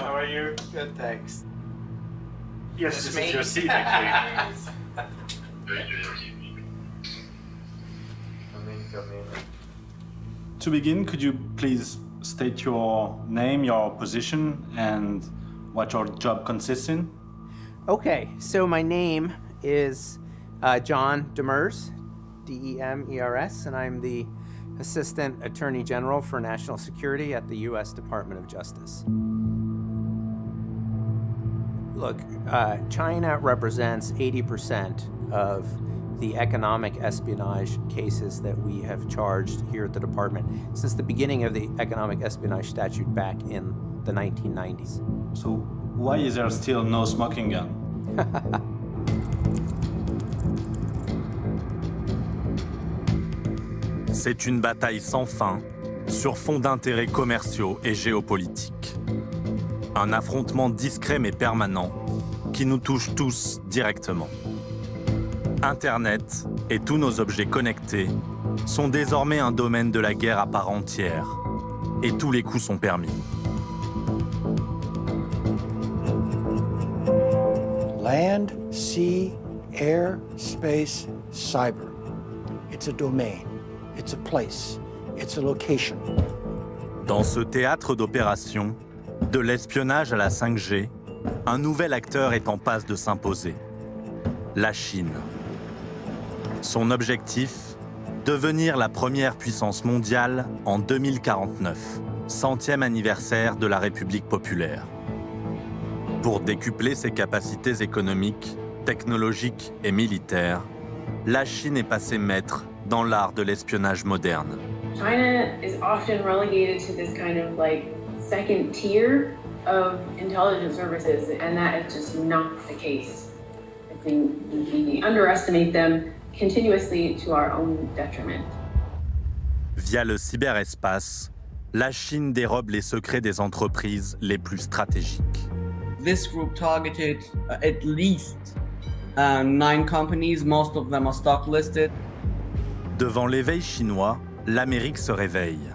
How are you? Good, thanks. Yes, This this is is your seat, actually. Come in, come in. To begin, could you please state your name, your position, and what your job consists in? Okay, so my name is uh, John Demers, D E M E R S, and I'm the Assistant Attorney General for National Security at the U.S. Department of Justice. Look, uh, China represents 80% of the economic espionage cases that we have charged here at the department since the beginning of the economic espionage statute back in the 1990s. So, why is there still no smoking gun? C'est une bataille sans fin sur fond d'intérêts commerciaux et géopolitiques. Un affrontement discret mais permanent qui nous touche tous directement. Internet et tous nos objets connectés sont désormais un domaine de la guerre à part entière et tous les coups sont permis. Land, sea, air, space, cyber. It's a domain. It's a place. It's a location. Dans ce théâtre d'opération, de l'espionnage à la 5G, un nouvel acteur est en passe de s'imposer. La Chine. Son objectif Devenir la première puissance mondiale en 2049, centième anniversaire de la République populaire. Pour décupler ses capacités économiques, technologiques et militaires, la Chine est passée maître dans l'art de l'espionnage moderne. China is often relegated to this kind of like second tier of intelligence services, and that is just not the case. I think we underestimate them continuously to our own detriment. Via le cyberespace, la Chine dérobe les secrets des entreprises les plus stratégiques. This group targeted uh, at least uh, nine companies, most of them are stock listed. Devant l'éveil chinois, l'Amérique se réveille.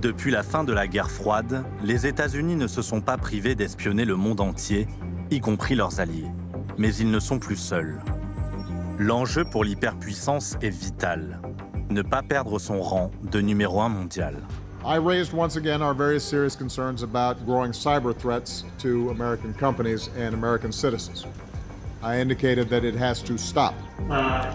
Depuis la fin de la guerre froide, les États-Unis ne se sont pas privés d'espionner le monde entier, y compris leurs alliés. Mais ils ne sont plus seuls. L'enjeu pour l'hyperpuissance est vital. Ne pas perdre son rang de numéro un mondial. I raised once again our very serious concerns about growing cyber threats to American companies and American citizens. I indicated that it has to stop. 那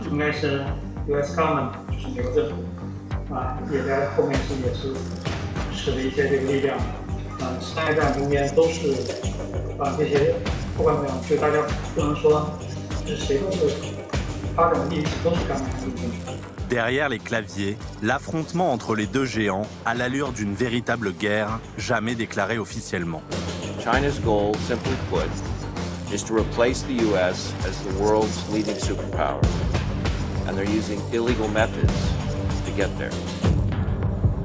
使了一些这个力量，啊，商业战中间都是啊这些不管怎么样，就大家不能说是谁都是发展的历史都是干嘛的。 Derrière les claviers, l'affrontement entre les deux géants a l'allure d'une véritable guerre jamais déclarée officiellement. China's goal, simply put, is to replace the U.S. as the world's leading superpower. And they're using illegal methods to get there.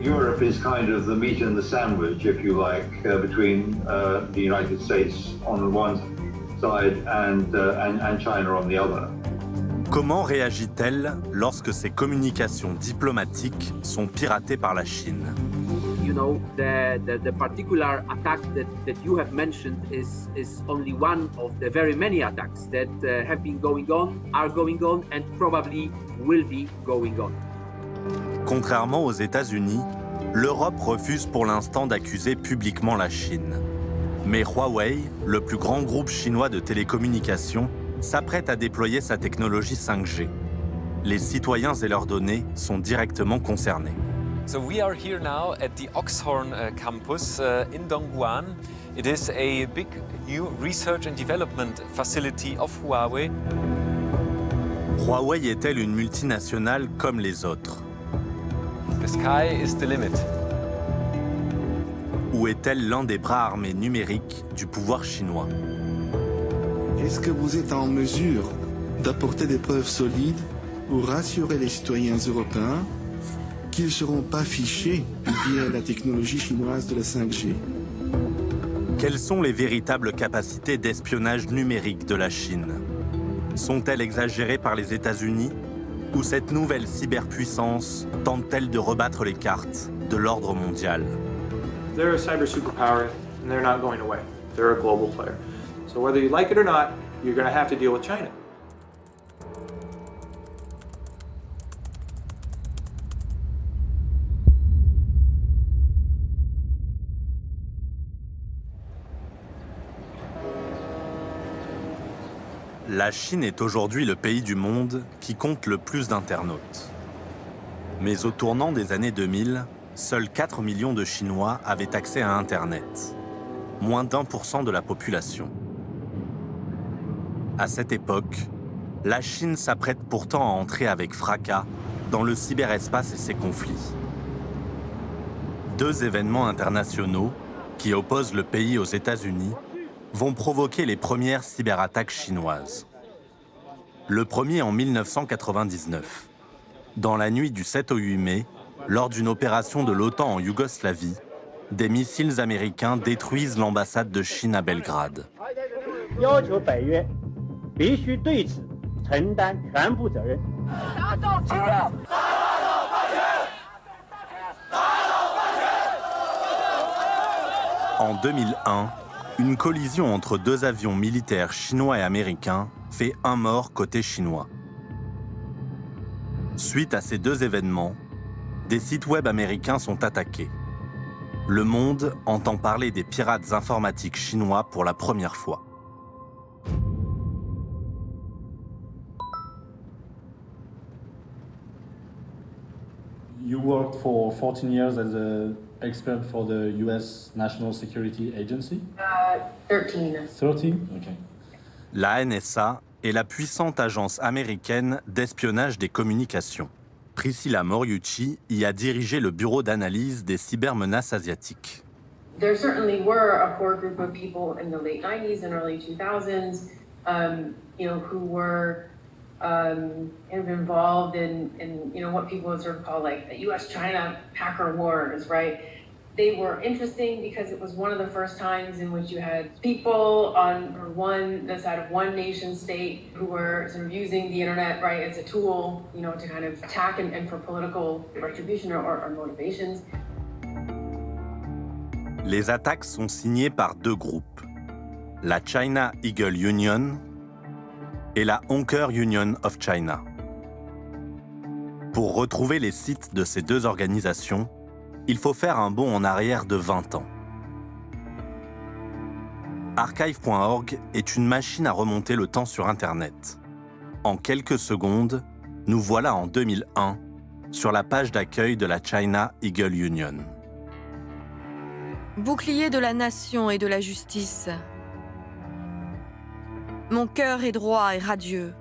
Europe is kind of the meat and the sandwich, if you like, uh, between uh, the United States on the one side and, uh, and, and China on the other. Comment réagit-elle lorsque ses communications diplomatiques sont piratées par la Chine? You know, the, the, the, particular attack that, that you have mentioned is, is only one of the very many attacks that uh, have been going on, are going on, and probably will be going on. Contrairement aux États-Unis, l'Europe refuse pour l'instant d'accuser publiquement la Chine. Mais Huawei, le plus grand groupe chinois de télécommunications, s'apprête à déployer sa technologie 5G. Les citoyens et leurs données sont directement concernés. So we are here now at the Oxhorn uh, campus uh, in Dongguan. It is a big new research and development facility of Huawei. Huawei est-elle une multinationale comme les autres? The sky is the limit. Ou est-elle l'un des bras armés numériques du pouvoir chinois? Est-ce que vous êtes en mesure d'apporter des preuves solides pour rassurer les citoyens européens qu'ils ne seront pas fichés via la technologie chinoise de la 5G. Quelles sont les véritables capacités d'espionnage numérique de la Chine? Sont-elles exagérées par les États-Unis? Ou cette nouvelle cyberpuissance tente-t-elle de rebattre les cartes de l'ordre mondial? They're a cyber superpower and they're not going away. They're a global player. So whether you like it or not, you're going to have to deal with China. La Chine est aujourd'hui le pays du monde qui compte le plus d'internautes. Mais au tournant des années 2000, seuls 4 millions de Chinois avaient accès à Internet, moins d'un pour cent de la population. À cette époque, la Chine s'apprête pourtant à entrer avec fracas dans le cyberespace et ses conflits. Deux événements internationaux qui opposent le pays aux États-Unis vont provoquer les premières cyberattaques chinoises. Le premier en 1999. Dans la nuit du 7 au 8 mai, lors d'une opération de l'OTAN en Yougoslavie, des missiles américains détruisent l'ambassade de Chine à Belgrade. En 2001, une collision entre deux avions militaires chinois et américains fait un mort côté chinois. Suite à ces deux événements, des sites web américains sont attaqués. Le monde entend parler des pirates informatiques chinois pour la première fois. You worked for 14 years as an expert for the US National Security Agency? Uh, 13. 13? Okay. La NSA est la puissante agence américaine d'espionnage des communications. Priscilla Moriucci y a dirigé le bureau d'analyse des cybermenaces asiatiques. There certainly were a core group of people in the late 90s and early 2000s, um, you know, who were um, kind of involved in, in, you know, what people would sort of call like the U.S.-China hacker wars, right? They were interesting because it was one of the first times in which you had people on one the side of one nation state who were sort of using the internet right as a tool, you know, to kind of attack and, and for political retribution or, or motivations. Les attaques sont signées par deux groupes, la China Eagle Union et la Honker Union of China. Pour retrouver les sites de ces deux organisations, il faut faire un bond en arrière de 20 ans. Archive.org est une machine à remonter le temps sur Internet. En quelques secondes, nous voilà en 2001 sur la page d'accueil de la China Eagle Union. Bouclier de la nation et de la justice. Mon cœur est droit et radieux.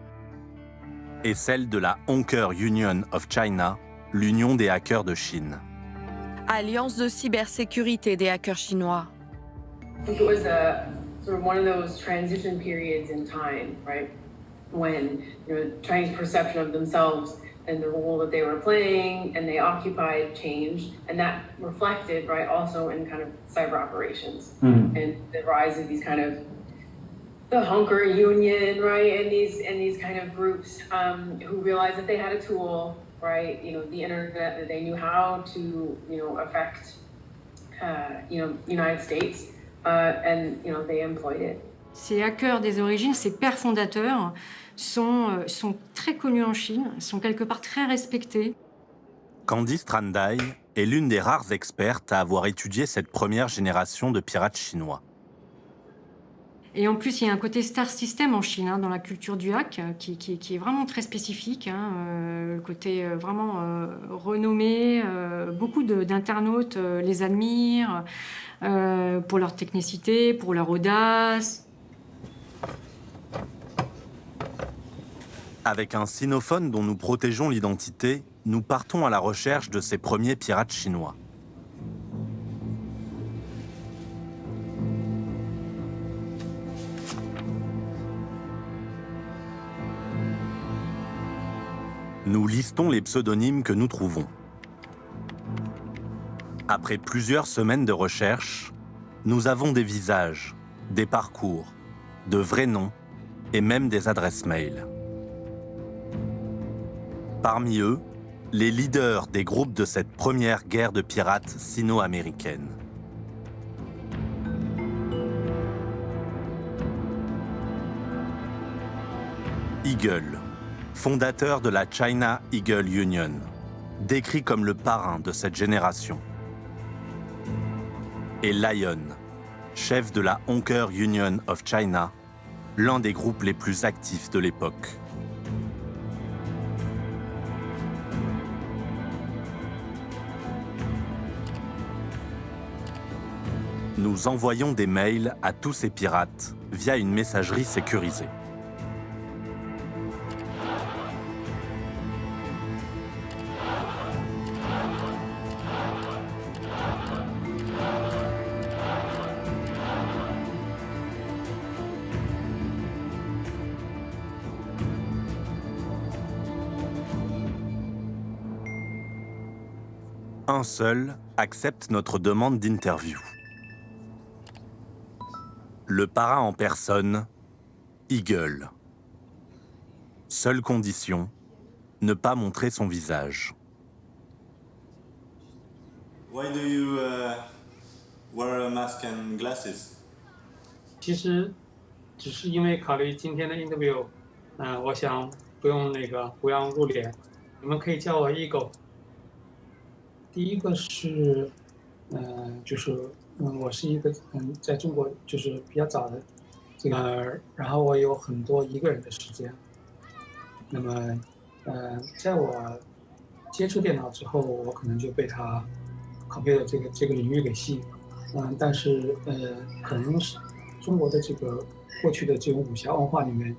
Et celle de la Honker Union of China, l'union des hackers de Chine. Alliance de cybersécurité des hackers chinois. I think it was a sort of one of those transition periods in time, right? When you know Chinese perception of themselves and the role that they were playing and they occupied changed, and that reflected, right, also in kind of cyber operations Mhm. and the rise of these kind of the hunker union, right, and these and these kind of groups um, who realized that they had a tool, right, you know, the internet, that they knew how to, you know, affect, uh, you know, United States, uh, and you know, they employed it. Ces hackers des origines, ces pères fondateurs, sont, euh, sont très connus en Chine, sont quelque part très respectés. Candice Trandai est l'une des rares expertes à avoir étudié cette première génération de pirates chinois. Et en plus, il y a un côté star system en Chine, hein, dans la culture du hack, euh, qui, est vraiment très spécifique. hein, euh, le côté euh, vraiment renommé. beaucoup d'internautes les admirent pour leur technicité, pour leur audace. Avec un sinophone dont nous protégeons l'identité, nous partons à la recherche de ces premiers pirates chinois. Nous listons les pseudonymes que nous trouvons. Après plusieurs semaines de recherche, nous avons des visages, des parcours, de vrais noms et même des adresses mail. Parmi eux, les leaders des groupes de cette première guerre de pirates sino-américaine. Eagle, fondateur de la China Eagle Union, décrit comme le parrain de cette génération. Et Lion, chef de la Honker Union of China, l'un des groupes les plus actifs de l'époque. Nous envoyons des mails à tous ces pirates via une messagerie sécurisée. Un seul accepte notre demande d'interview. Le parrain en personne, Eagle. Seule condition, ne pas montrer son visage. Why do you uh, wear a mask and glasses? 其实只是因为考虑今天的 interview，嗯、我想不用那个不让露脸，你们可以叫我 Eagle。 第一个是，嗯、就是嗯，我是一个嗯，在中国就是比较早的这个，然后我有很多一个人的时间。那么，呃，在我接触电脑之后，我可能就被它拷贝的这个这个领域给吸引了。嗯，但是呃，可能是中国的这个过去的这种武侠文化里面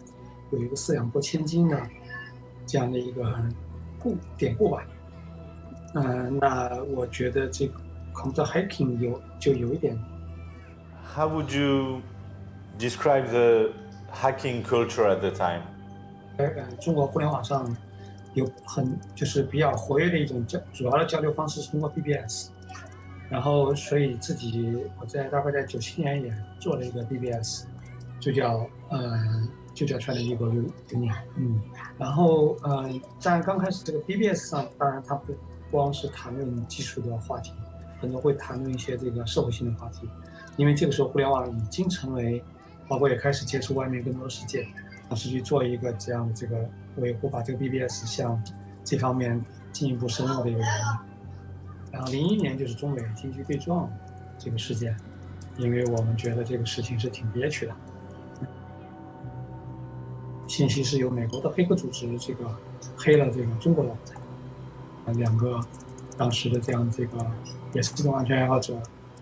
有一个四两拨千斤的这样的一个故典故吧。嗯、那我觉得这个 computer hacking 有就有一点 How would you describe the hacking culture at the time? 呃，中国互联网上有很就是比较活跃的一种交主要的交流方式是通过 BBS，然后所以自己我在大概在九七年也做了一个 BBS，就叫呃就叫 China Eagle Union，嗯，然后呃在刚开始这个 BBS 上，当然它不光是谈论技术的话题，很多会谈论一些这个社会性的话题，因为这个时候互联网已经成为，包括也开始接触外面更多的世界。尝试去做一个这样的这个维护，把这个 BBS 向这方面进一步深入的一个原因。然后零一年就是中美经济对撞这个事件，因为我们觉得这个事情是挺憋屈的。信息是由美国的黑客组织这个黑了这个中国的网站，两个当时的这样这个也是这种安全爱好者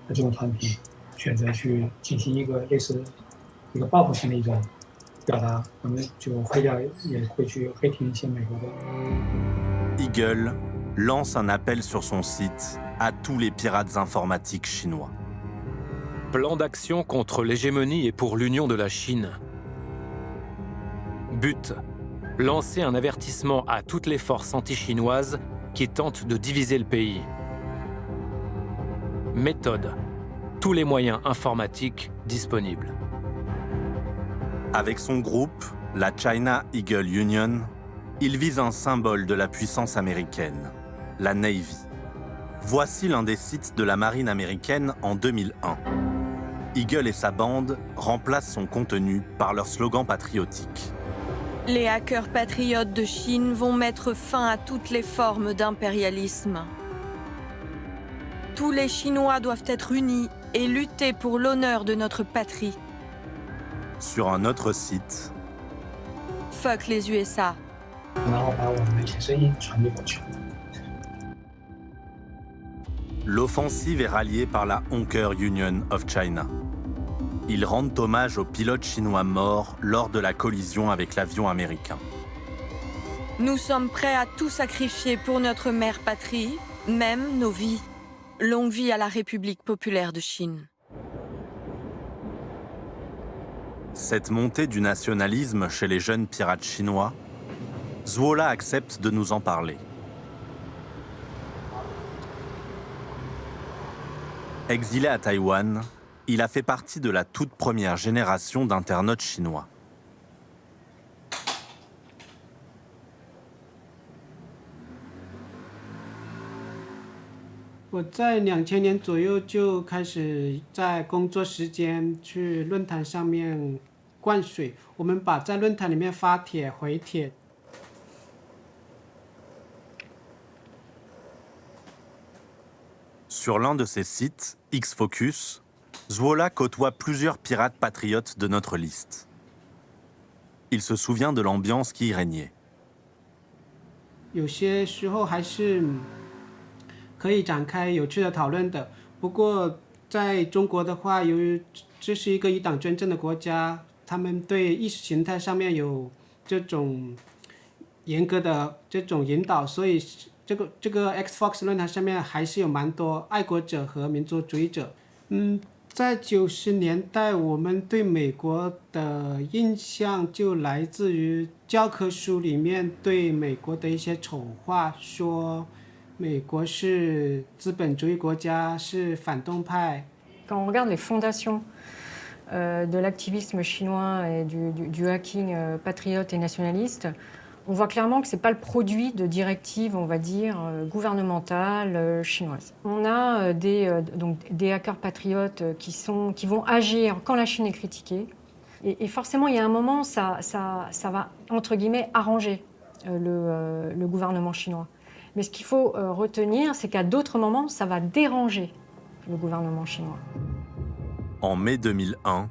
的这种团体，选择去进行一个类似一个报复性的一种表达，我们就黑掉也会去黑听一些美国的。 Eagle lance un appel sur son site à tous les pirates informatiques chinois. Plan d'action contre l'hégémonie et pour l'union de la Chine. But lancer un avertissement à toutes les forces anti-chinoises qui tentent de diviser le pays. Méthode tous les moyens informatiques disponibles. Avec son groupe, la China Eagle Union, il vise un symbole de la puissance américaine, la Navy. Voici l'un des sites de la marine américaine en 2001. Eagle et sa bande remplacent son contenu par leur slogan patriotique. Les hackers patriotes de Chine vont mettre fin à toutes les formes d'impérialisme. Tous les Chinois doivent être unis et lutter pour l'honneur de notre patrie. Sur un autre site. Fuck les USA. L'offensive est ralliée par la Honker Union of China. Ils rendent hommage aux pilotes chinois morts lors de la collision avec l'avion américain. Nous sommes prêts à tout sacrifier pour notre mère patrie, même nos vies. Longue vie à la République populaire de Chine. Cette montée du nationalisme chez les jeunes pirates chinois Zuola accepte de nous en parler. Exilé à Taïwan, il a fait partie de la toute première génération d'internautes chinois. Sur l'un de ces sites, X-Focus, Zuola côtoie plusieurs pirates patriotes de notre liste. Il se souvient de l'ambiance qui y régnait. 有些时候还是可以展开有趣的讨论的。不过在中国的话，由于这是一个以党专政的国家，他们对意识形态上面有这种严格的这种引导，所以这个这个 Xbox 论坛上面还是有蛮多爱国者和民族主义者。嗯， 在九十年代，我们对美国的印象就来自于教科书里面对美国的一些丑话，说。美国是资本主义国家，是反动派。On voit clairement que ce n'est pas le produit de directives, on va dire, euh, gouvernementales euh, chinoises. On a euh, des, donc, des hackers patriotes qui, vont agir quand la Chine est critiquée. Et, forcément, il y a un moment, ça, va, entre guillemets, arranger le, gouvernement chinois. Mais ce qu'il faut retenir, c'est qu'à d'autres moments, ça va déranger le gouvernement chinois. En mai 2001,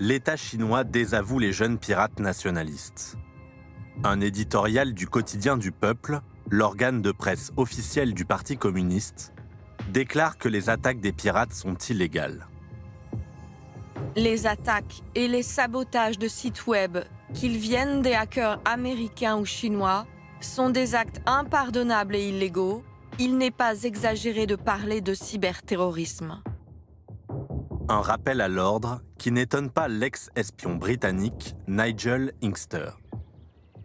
l'État chinois désavoue les jeunes pirates nationalistes. Un éditorial du quotidien du peuple, l'organe de presse officiel du Parti communiste, déclare que les attaques des pirates sont illégales. Les attaques et les sabotages de sites web, qu'ils viennent des hackers américains ou chinois, sont des actes impardonnables et illégaux, il n'est pas exagéré de parler de cyberterrorisme. Un rappel à l'ordre qui n'étonne pas l'ex-espion britannique Nigel Inkster.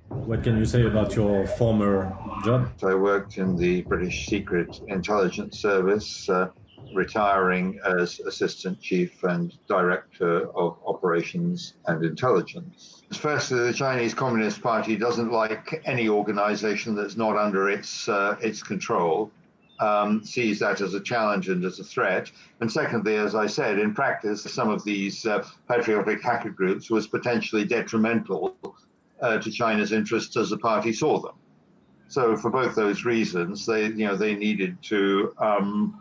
What can you say about your former job? I worked in the British Secret Intelligence Service. Uh, retiring as Assistant Chief and Director of Operations and Intelligence. Firstly, the Chinese Communist Party doesn't like any organization that's not under its, uh, its control. Um, sees that as a challenge and as a threat. And secondly, as I said, in practice, some of these uh, patriotic hacker groups was potentially detrimental uh, to China's interests as the party saw them. So for both those reasons, they, you know, they needed to um,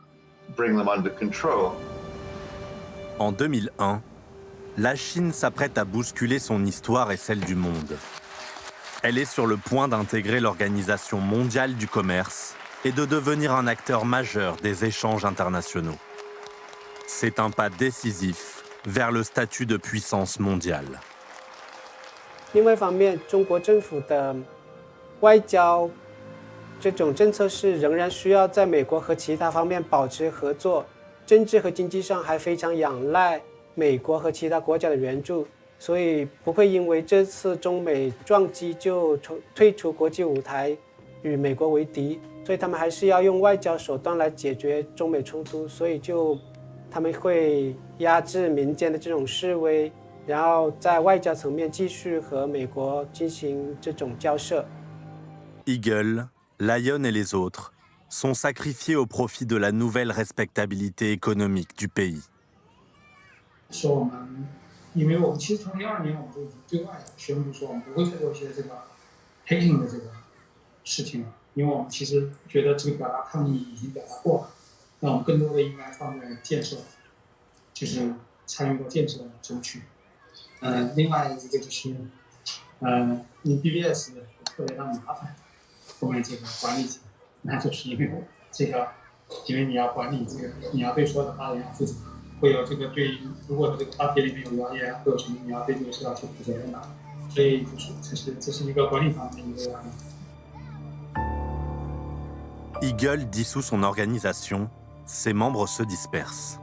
En 2001, la Chine s'apprête à bousculer son histoire et celle du monde. Elle est sur le point d'intégrer l'Organisation mondiale du commerce et de devenir un acteur majeur des échanges internationaux. C'est un pas décisif vers le statut de puissance mondiale. 另外一方面，中国政府的外交这种政策是仍然需要在美国和其他方面保持合作，政治和经济上还非常仰赖美国和其他国家的援助，所以不会因为这次中美撞击就退出国际舞台，与美国为敌。所以他们还是要用外交手段来解决中美冲突，所以就他们会压制民间的这种示威，然后在外交层面继续和美国进行这种交涉。Eagle Lyon et les autres sont sacrifiés au profit de la nouvelle respectabilité économique du pays. 说我们，因为我们其实从零二年我们就已经对外宣布说我们不会再做一些这个 hacking 的这个事情了，因为我们其实觉得这个表达抗议已经表达过了，那我们更多的应该放在建设，就是参与到建设中去。 呃，另外一个就是，呃，你 BBS 特别的麻烦。后面这个管理层，那就是因为这个，因为你要管理这个，你要对所有的发言负责，会有这个对，如果这个发帖里面有谣言，会有什么你要对这个事要去负责任的，所以就是这是这是一个管理方面的一个压力。Eagle dissout son organisation, ses membres se dispersent.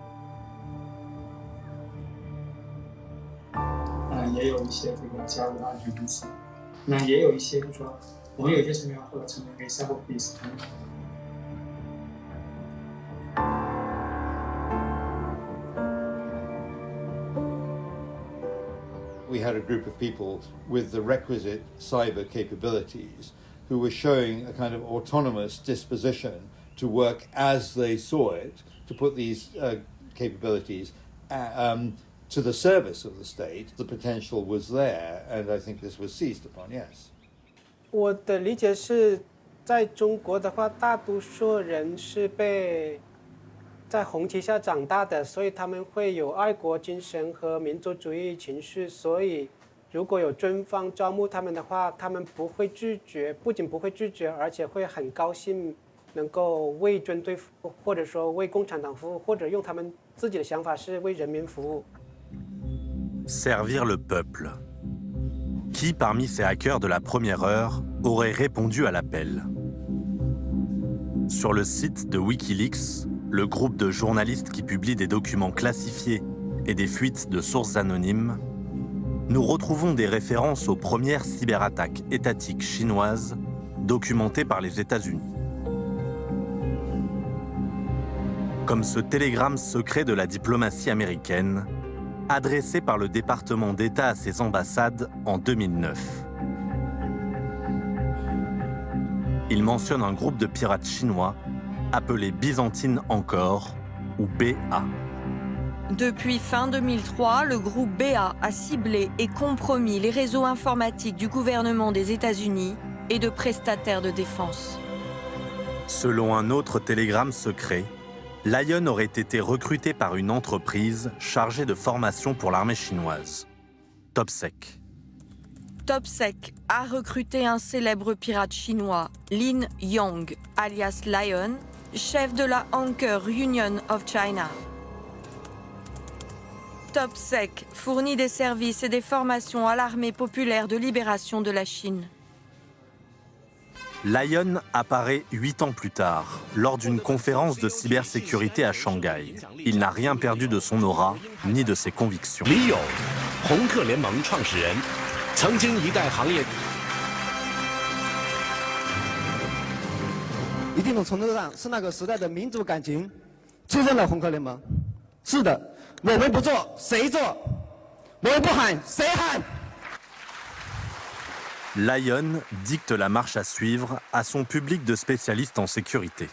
也有一些这个加入的安全公司，那也有一些就是说。 我们有些什么样或者成为 cyber police。we had a group of people with the requisite cyber capabilities who were showing a kind of autonomous disposition to work as they saw it, to put these uh, capabilities uh, um, to the service of the state. The potential was there, and I think this was seized upon, yes. 我的理解是，在中国的话，大多数人是被在红旗下长大的，所以他们会有爱国精神和民族主义情绪。所以，如果有军方招募他们的话，他们不会拒绝，不仅不会拒绝，而且会很高兴能够为军队服务，或者说为共产党服务，或者用他们自己的想法是为人民服务。Servir le peuple. Qui parmi ces hackers de la première heure aurait répondu à l'appel? Sur le site de Wikileaks, le groupe de journalistes qui publie des documents classifiés et des fuites de sources anonymes, nous retrouvons des références aux premières cyberattaques étatiques chinoises documentées par les États-Unis. Comme ce télégramme secret de la diplomatie américaine, adressé par le département d'État à ses ambassades en 2009. Il mentionne un groupe de pirates chinois appelé Byzantine encore, ou BA. Depuis fin 2003, le groupe BA a ciblé et compromis les réseaux informatiques du gouvernement des États-Unis et de prestataires de défense. Selon un autre télégramme secret, Lion aurait été recruté par une entreprise chargée de formation pour l'armée chinoise, Topsec. Topsec a recruté un célèbre pirate chinois, Lin Yong, alias Lion, chef de la Anchor Union of China. Topsec fournit des services et des formations à l'armée populaire de libération de la Chine. Lion apparaît huit ans plus tard, lors d'une conférence de cybersécurité à Shanghai. Il n'a rien perdu de son aura, ni de ses convictions. Lyon dicte la marche à suivre à son public de spécialistes en sécurité.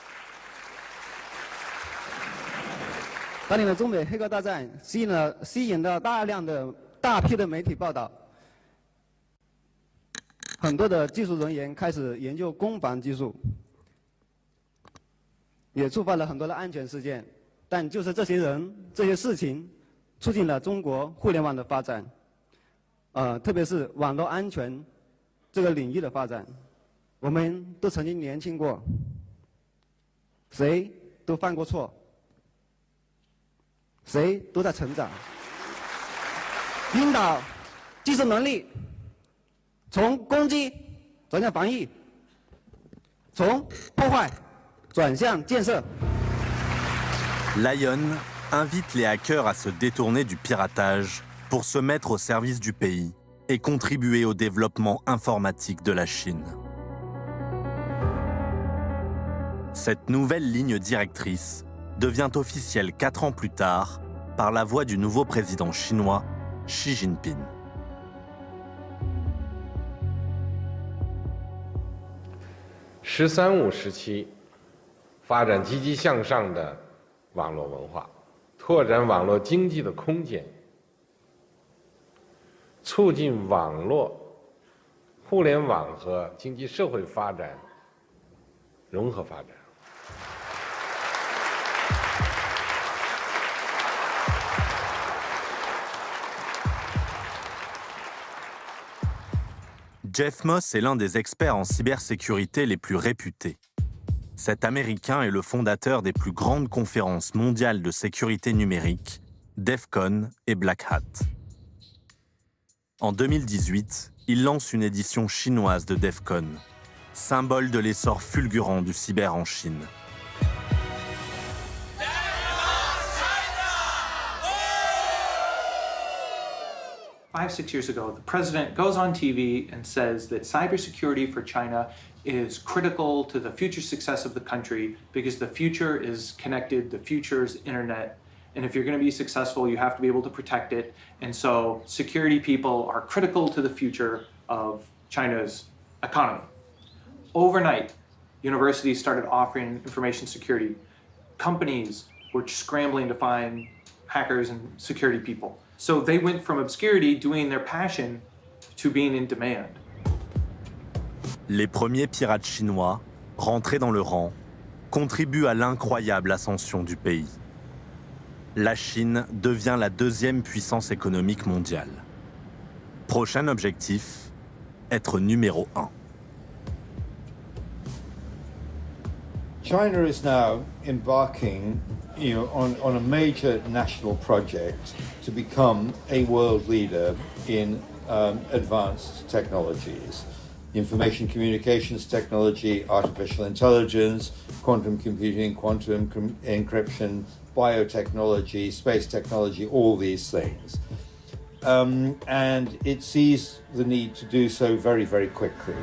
这、个领域的发展。我们都曾经年轻过，谁都犯过错，谁都在成长。领导技术能力从攻击转向防御，从破坏转向建设。Lion invite les hackers à se détourner du piratage pour se mettre au service du pays et contribuer au développement informatique de la Chine. Cette nouvelle ligne directrice devient officielle quatre ans plus tard par la voix du nouveau président chinois, Xi Jinping. 十三五时期，发展积极向上的网络文化，拓展网络经济的空间， 促进网络、互联网和经济社会发展融合发展。 Jeff Moss est l'un des experts en cybersécurité les plus réputés. Cet Américain est le fondateur des plus grandes conférences mondiales de sécurité numérique, DEFCON et Black Hat. En 2018, il lance une édition chinoise de DEFCON, symbole de l'essor fulgurant du cyber en Chine. five, six years ago, the president goes on TV and says that cybersecurity for China is critical to the future success of the country because the future is connected, the future is internet, and if you're going to be successful, you have to be able to protect it. And so security people are critical to the future of China's economy. Overnight, universities started offering information security. Companies were scrambling to find hackers and security people. So they went from obscurity, doing their passion, to being in demand. Les premiers pirates chinois, rentrés dans le rang, contribuent à l'incroyable ascension du pays. La Chine devient la deuxième puissance économique mondiale. Prochain objectif, être numéro un. China is now embarking you know, on, on a major national project to become a world leader in um, advanced technologies. Information communications technology, artificial intelligence, quantum computing, quantum encryption, biotechnology, space technology, all these things. Um, and it sees the need to do so very, very quickly.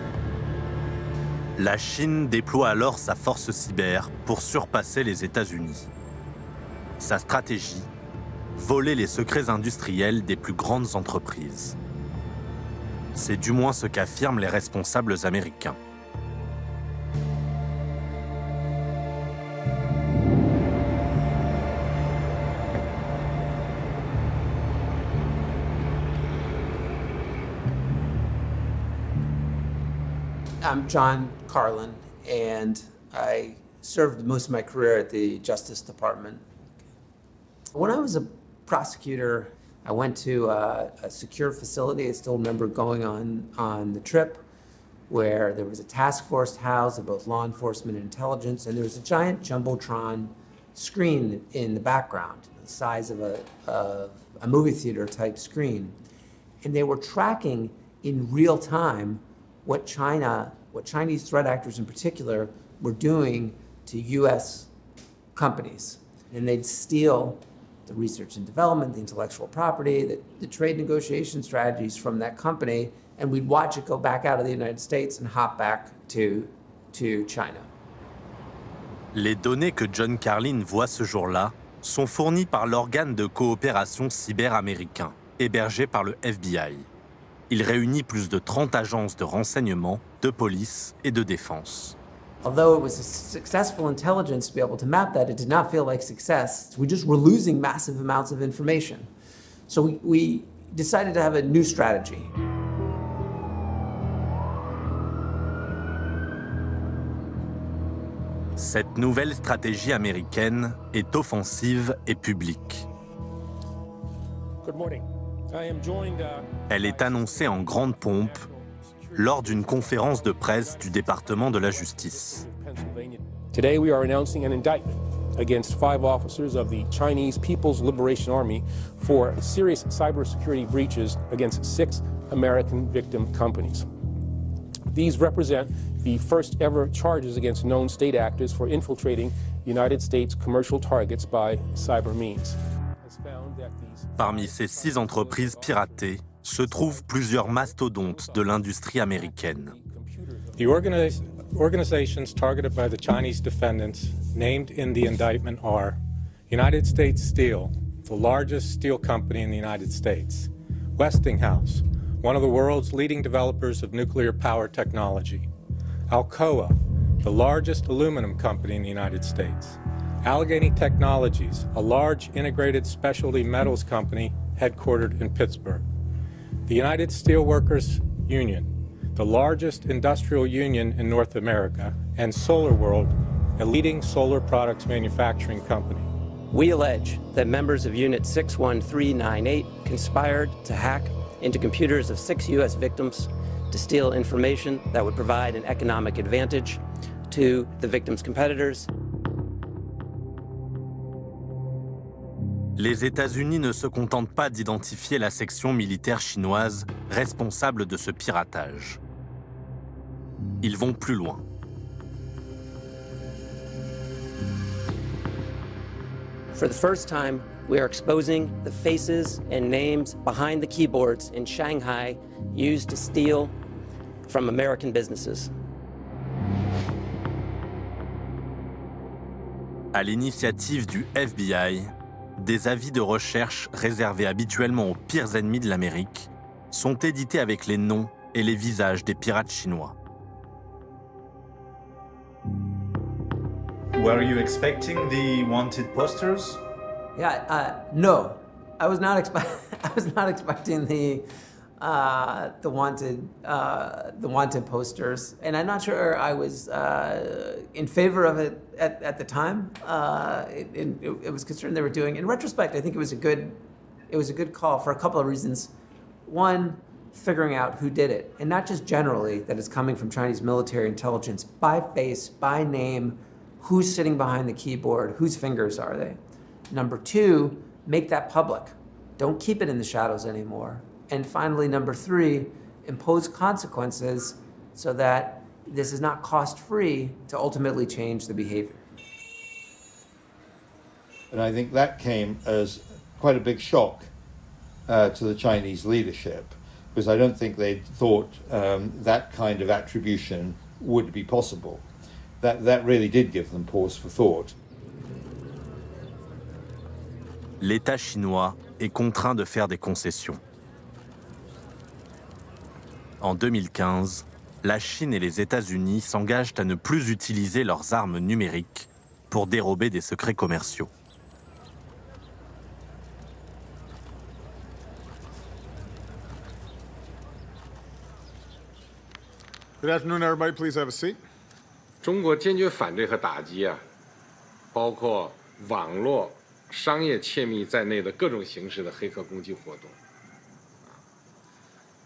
La Chine déploie alors sa force cyber pour surpasser les États-Unis. Sa stratégie Voler les secrets industriels des plus grandes entreprises. C'est du moins ce qu'affirment les responsables américains. I'm John Carlin, and I served most of my career at the Justice Department. When I was a prosecutor, I went to a, a secure facility. I still remember going on, on the trip where there was a task force house of both law enforcement and intelligence, and there was a giant Jumbotron screen in the background, the size of a, of a movie theater type screen. And they were tracking in real time what China, what Chinese threat actors in particular, were doing to US companies. And they'd steal the research and development, the intellectual property, the, the trade negotiation strategies from that company, and we'd watch it go back out of the United States and hop back to, to China. Les données que John Carlin voit ce jour-là sont fournies par l'organe de coopération cyber américain, hébergé par le FBI. Il réunit plus de 30 agences de renseignement, de police et de défense. Although it was a successful intelligence to be able to map that, it did not feel like success. We just were losing massive amounts of information. So we, we decided to have a new strategy. Cette nouvelle stratégie américaine est offensive et publique. Good morning. Elle est annoncée en grande pompe lors d'une conférence de presse du département de la justice. Today we are announcing an indictment against five officers of the Chinese People's Liberation Army for serious cybersecurity breaches against six American victim companies. These represent the first ever charges against known state actors for infiltrating United States commercial targets by cyber means. Parmi ces six entreprises piratées se trouvent plusieurs mastodontes de l'industrie américaine. The organizations targeted by the Chinese defendants named in the indictment are United States Steel, the largest steel company in the United States, Westinghouse, one of the world's leading developers of nuclear power technology, Alcoa, the largest aluminum company in the United States, Allegheny Technologies, a large integrated specialty metals company headquartered in Pittsburgh. The United Steelworkers Union, the largest industrial union in North America, and SolarWorld, a leading solar products manufacturing company. We allege that members of Unit 61398 conspired to hack into computers of six U.S. victims to steal information that would provide an economic advantage to the victims' competitors Les États-Unis ne se contentent pas d'identifier la section militaire chinoise responsable de ce piratage. Ils vont plus loin. For the first time, We are exposing the faces and names behind the keyboards in Shanghai used to steal from American businesses. À l'initiative du FBI, des avis de recherche réservés habituellement aux pires ennemis de l'Amérique sont édités avec les noms et les visages des pirates chinois. Were you expecting the wanted posters? Yeah, uh, no, I was not expect. I was not expecting the uh, the wanted uh, the wanted posters, and I'm not sure I was uh, in favor of it at, at the time. Uh, it, it, it, was concerned they were doing. In retrospect, I think it was a good it was a good call for a couple of reasons. One, figuring out who did it, and not just generally that it's coming from Chinese military intelligence by face, by name, who's sitting behind the keyboard, whose fingers are they. Number two, make that public. Don't keep it in the shadows anymore. And finally, number three, impose consequences so that this is not cost-free to ultimately change the behavior. And I think that came as quite a big shock uh, to the Chinese leadership, because I don't think they thought um, that kind of attribution would be possible. That, that really did give them pause for thought. L'État chinois est contraint de faire des concessions. En 2015, la Chine et les États-Unis s'engagent à ne plus utiliser leurs armes numériques pour dérober des secrets commerciaux. Good afternoon, everybody. Please have a seat. 中国坚决反对和打击啊，包括网络、商业窃密在内的各种形式的黑客攻击活动。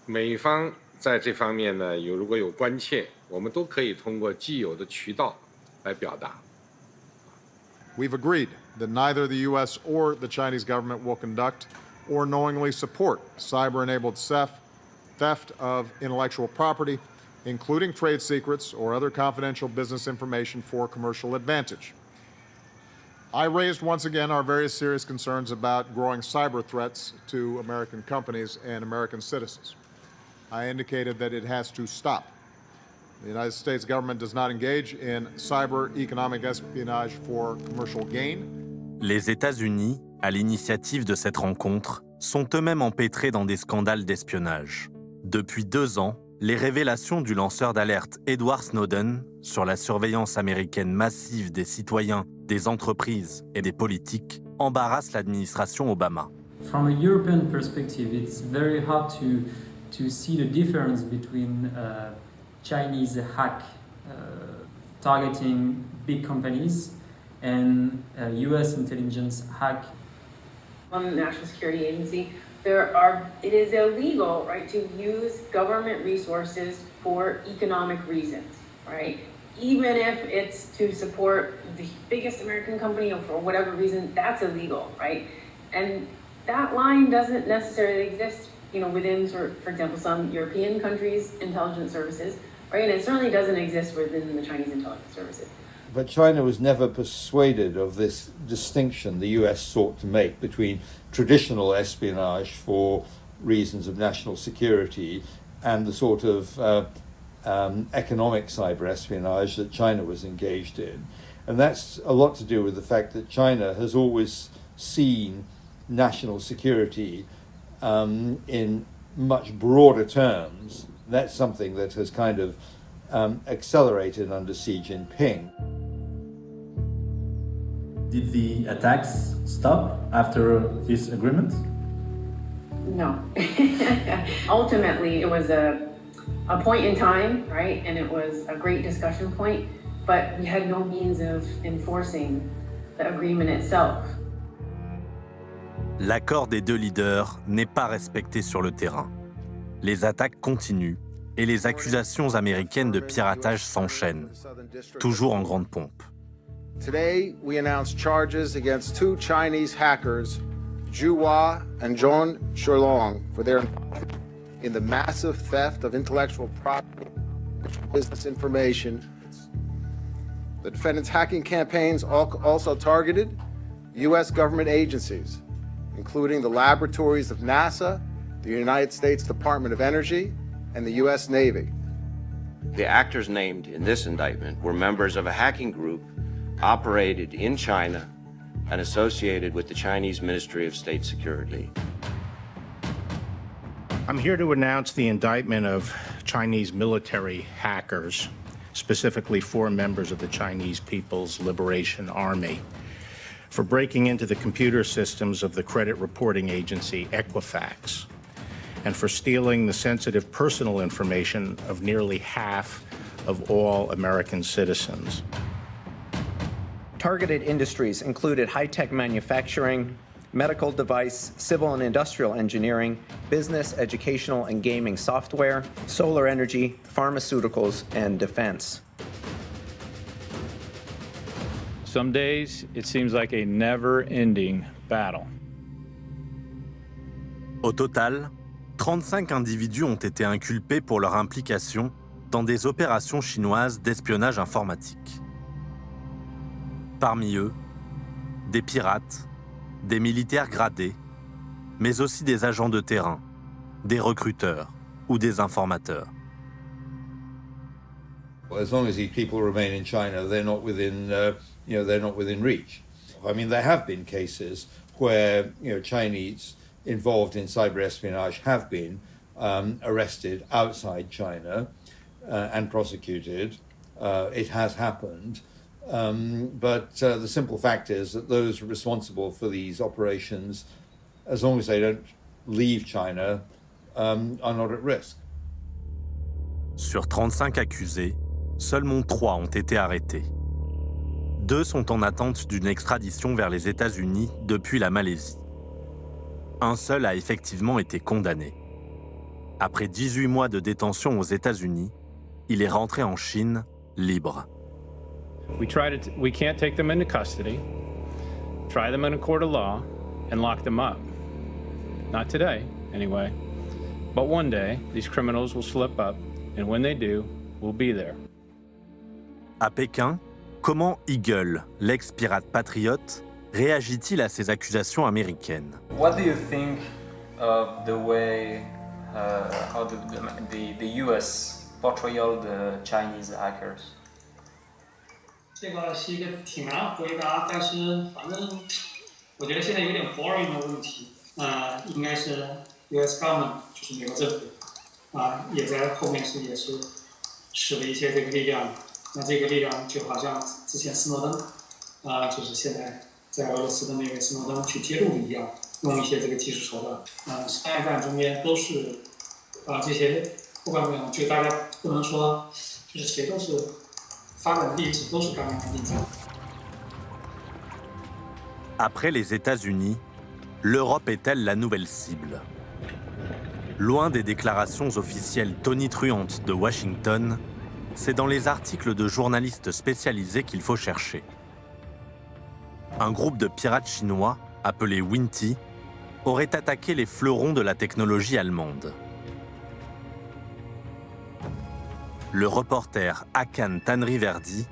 美方 在这方面呢，有如果有关切，我们都可以通过既有的渠道来表达。We've agreed that neither the U.S. or the Chinese government will conduct or knowingly support cyber-enabled theft, theft of intellectual property, including trade secrets or other confidential business information for commercial advantage. I raised once again our very serious concerns about growing cyber threats to American companies and American citizens. I indicated that it has to stop. The United States government does not engage in cyber economic espionage for commercial gain. Les États-Unis, à l'initiative de cette rencontre, sont eux-mêmes empêtrés dans des scandales d'espionnage. Depuis deux ans, les révélations du lanceur d'alerte Edward Snowden sur la surveillance américaine massive des citoyens, des entreprises et des politiques embarrassent l'administration Obama. From a European perspective, it's very hard to to see the difference between uh, Chinese hack uh, targeting big companies and US uh, intelligence hack. On the National Security Agency, there are, it is illegal, right, to use government resources for economic reasons, right? Even if it's to support the biggest American company or for whatever reason, that's illegal, right? And that line doesn't necessarily exist you know, within, for example, some European countries' intelligence services, right? And it certainly doesn't exist within the Chinese intelligence services. But China was never persuaded of this distinction the US sought to make between traditional espionage for reasons of national security and the sort of uh, um, economic cyber espionage that China was engaged in. And that's a lot to do with the fact that China has always seen national security um, in much broader terms. That's something that has kind of um, accelerated under Xi Jinping. Did the attacks stop after this agreement? No. Ultimately, it was a, a point in time, right? And it was a great discussion point, but we had no means of enforcing the agreement itself. L'accord des deux leaders n'est pas respecté sur le terrain. Les attaques continuent et les accusations américaines de piratage s'enchaînent, toujours en grande pompe. Today, we announced charges against two Chinese hackers, Zhu Hua and Zhong Shulong, for their in the massive theft of intellectual property business information. The defendants' hacking campaigns also targeted U.S. government agencies, including the laboratories of NASA, the United States Department of Energy, and the U.S. Navy. The actors named in this indictment were members of a hacking group operated in China and associated with the Chinese Ministry of State Security. I'm here to announce the indictment of Chinese military hackers, specifically four members of the Chinese People's Liberation Army, for breaking into the computer systems of the credit reporting agency Equifax and for stealing the sensitive personal information of nearly half of all American citizens. Targeted industries included high-tech manufacturing, medical device, civil and industrial engineering, business, educational, and gaming software, solar energy, pharmaceuticals, and defense. Some days, it seems like a never-ending battle. Au total, 35 individus ont été inculpés pour leur implication dans des opérations chinoises d'espionnage informatique. Parmi eux, des pirates, des militaires gradés, mais aussi des agents de terrain, des recruteurs ou des informateurs. As long as these people remain in China, they're not within, uh, you know, they're not within reach. I mean, there have been cases where, you know, Chinese involved in cyber espionage have been um, arrested outside China uh, and prosecuted. Uh, it has happened. Um, but uh, the simple fact is that those responsible for these operations, as long as they don't leave China, um, are not at risk. Sur 35 accusés, seulement 3 ont été arrêtés. Deux sont en attente d'une extradition vers les États-Unis depuis la Malaisie. Un seul a effectivement été condamné. Après 18 mois de détention aux États-Unis, il est rentré en Chine libre. We try to we can't take them into custody, try them in a court of law, and lock them up. Not today, anyway. But one day, these criminals will slip up, and when they do, we'll be there. À Pékin, comment Eagle, l'ex-pirate patriote, réagit-il à ces accusations américaines What do you think of the way uh, how the, the, the U.S. portrayal the Chinese hackers? 这个是一个挺难回答，但是反正我觉得现在有点 boring 的问题。呃，应该是 U.S. government 就是美国政府啊、也在后面是也是使了一些这个力量。 那这个力量就好像之前斯诺登啊、就是现在在俄罗斯的那个斯诺登去揭露一样，用一些这个技术手段。啊、商业战中间都是啊、这些不管怎么样，就大家不能说就是谁都是发展的历史都是刚刚例子。 Après les États-Unis, l'Europe est-elle la nouvelle cible Loin des déclarations officielles tonitruantes de Washington, c'est dans les articles de journalistes spécialisés qu'il faut chercher. Un groupe de pirates chinois, appelé Winty, aurait attaqué les fleurons de la technologie allemande. Le reporter Hakan Tanriverdi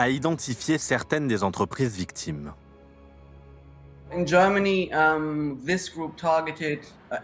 a identifié certaines des entreprises victimes. In Germany, um, this group targeted uh,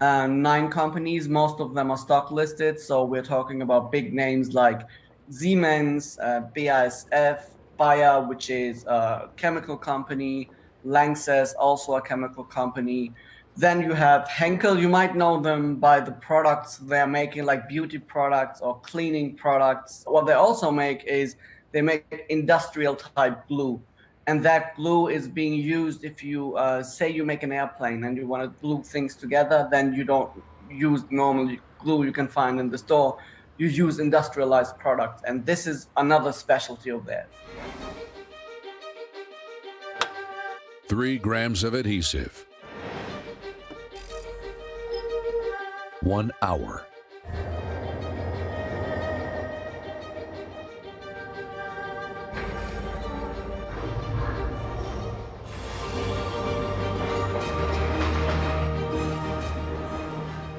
uh, nine companies. Most of them are stock listed, so we're talking about big names like Siemens, uh, BASF, Bayer, which is a chemical company, Lanxess, also a chemical company. Then you have Henkel. You might know them by the products they're making, like beauty products or cleaning products. What they also make is they make industrial type glue and that glue is being used if you uh, say you make an airplane and you want to glue things together then you don't use normal glue you can find in the store you use industrialized products and this is another specialty of theirs Three grams of adhesive. One hour.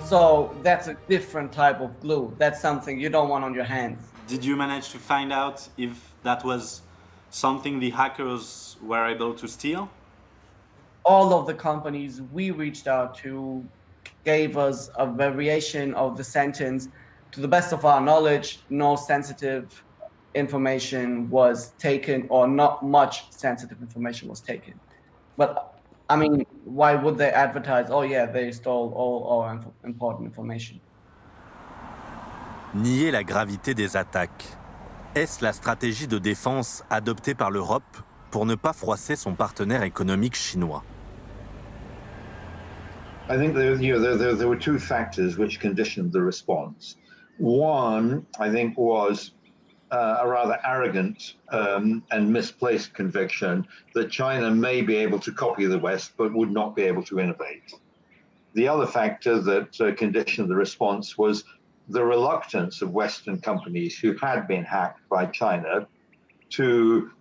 So that's a different type of glue that's something you don't want on your hands Did you manage to find out if that was something the hackers were able to steal? all of the companies we reached out to gave us a variation of the sentence. To the best of our knowledge, no sensitive information was taken or not much sensitive information was taken. But I mean, why would they advertise, oh yeah, they stole all our inf- important information? Nier la gravité des attaques. Est-ce la stratégie de défense adoptée par l'Europe pour ne pas froisser son partenaire économique chinois? I think there, you know, there, there, there were two factors which conditioned the response. One, I think, was uh, a rather arrogant um, and misplaced conviction that China may be able to copy the West but would not be able to innovate. The other factor that uh, conditioned the response was the reluctance of Western companies who had been hacked by China to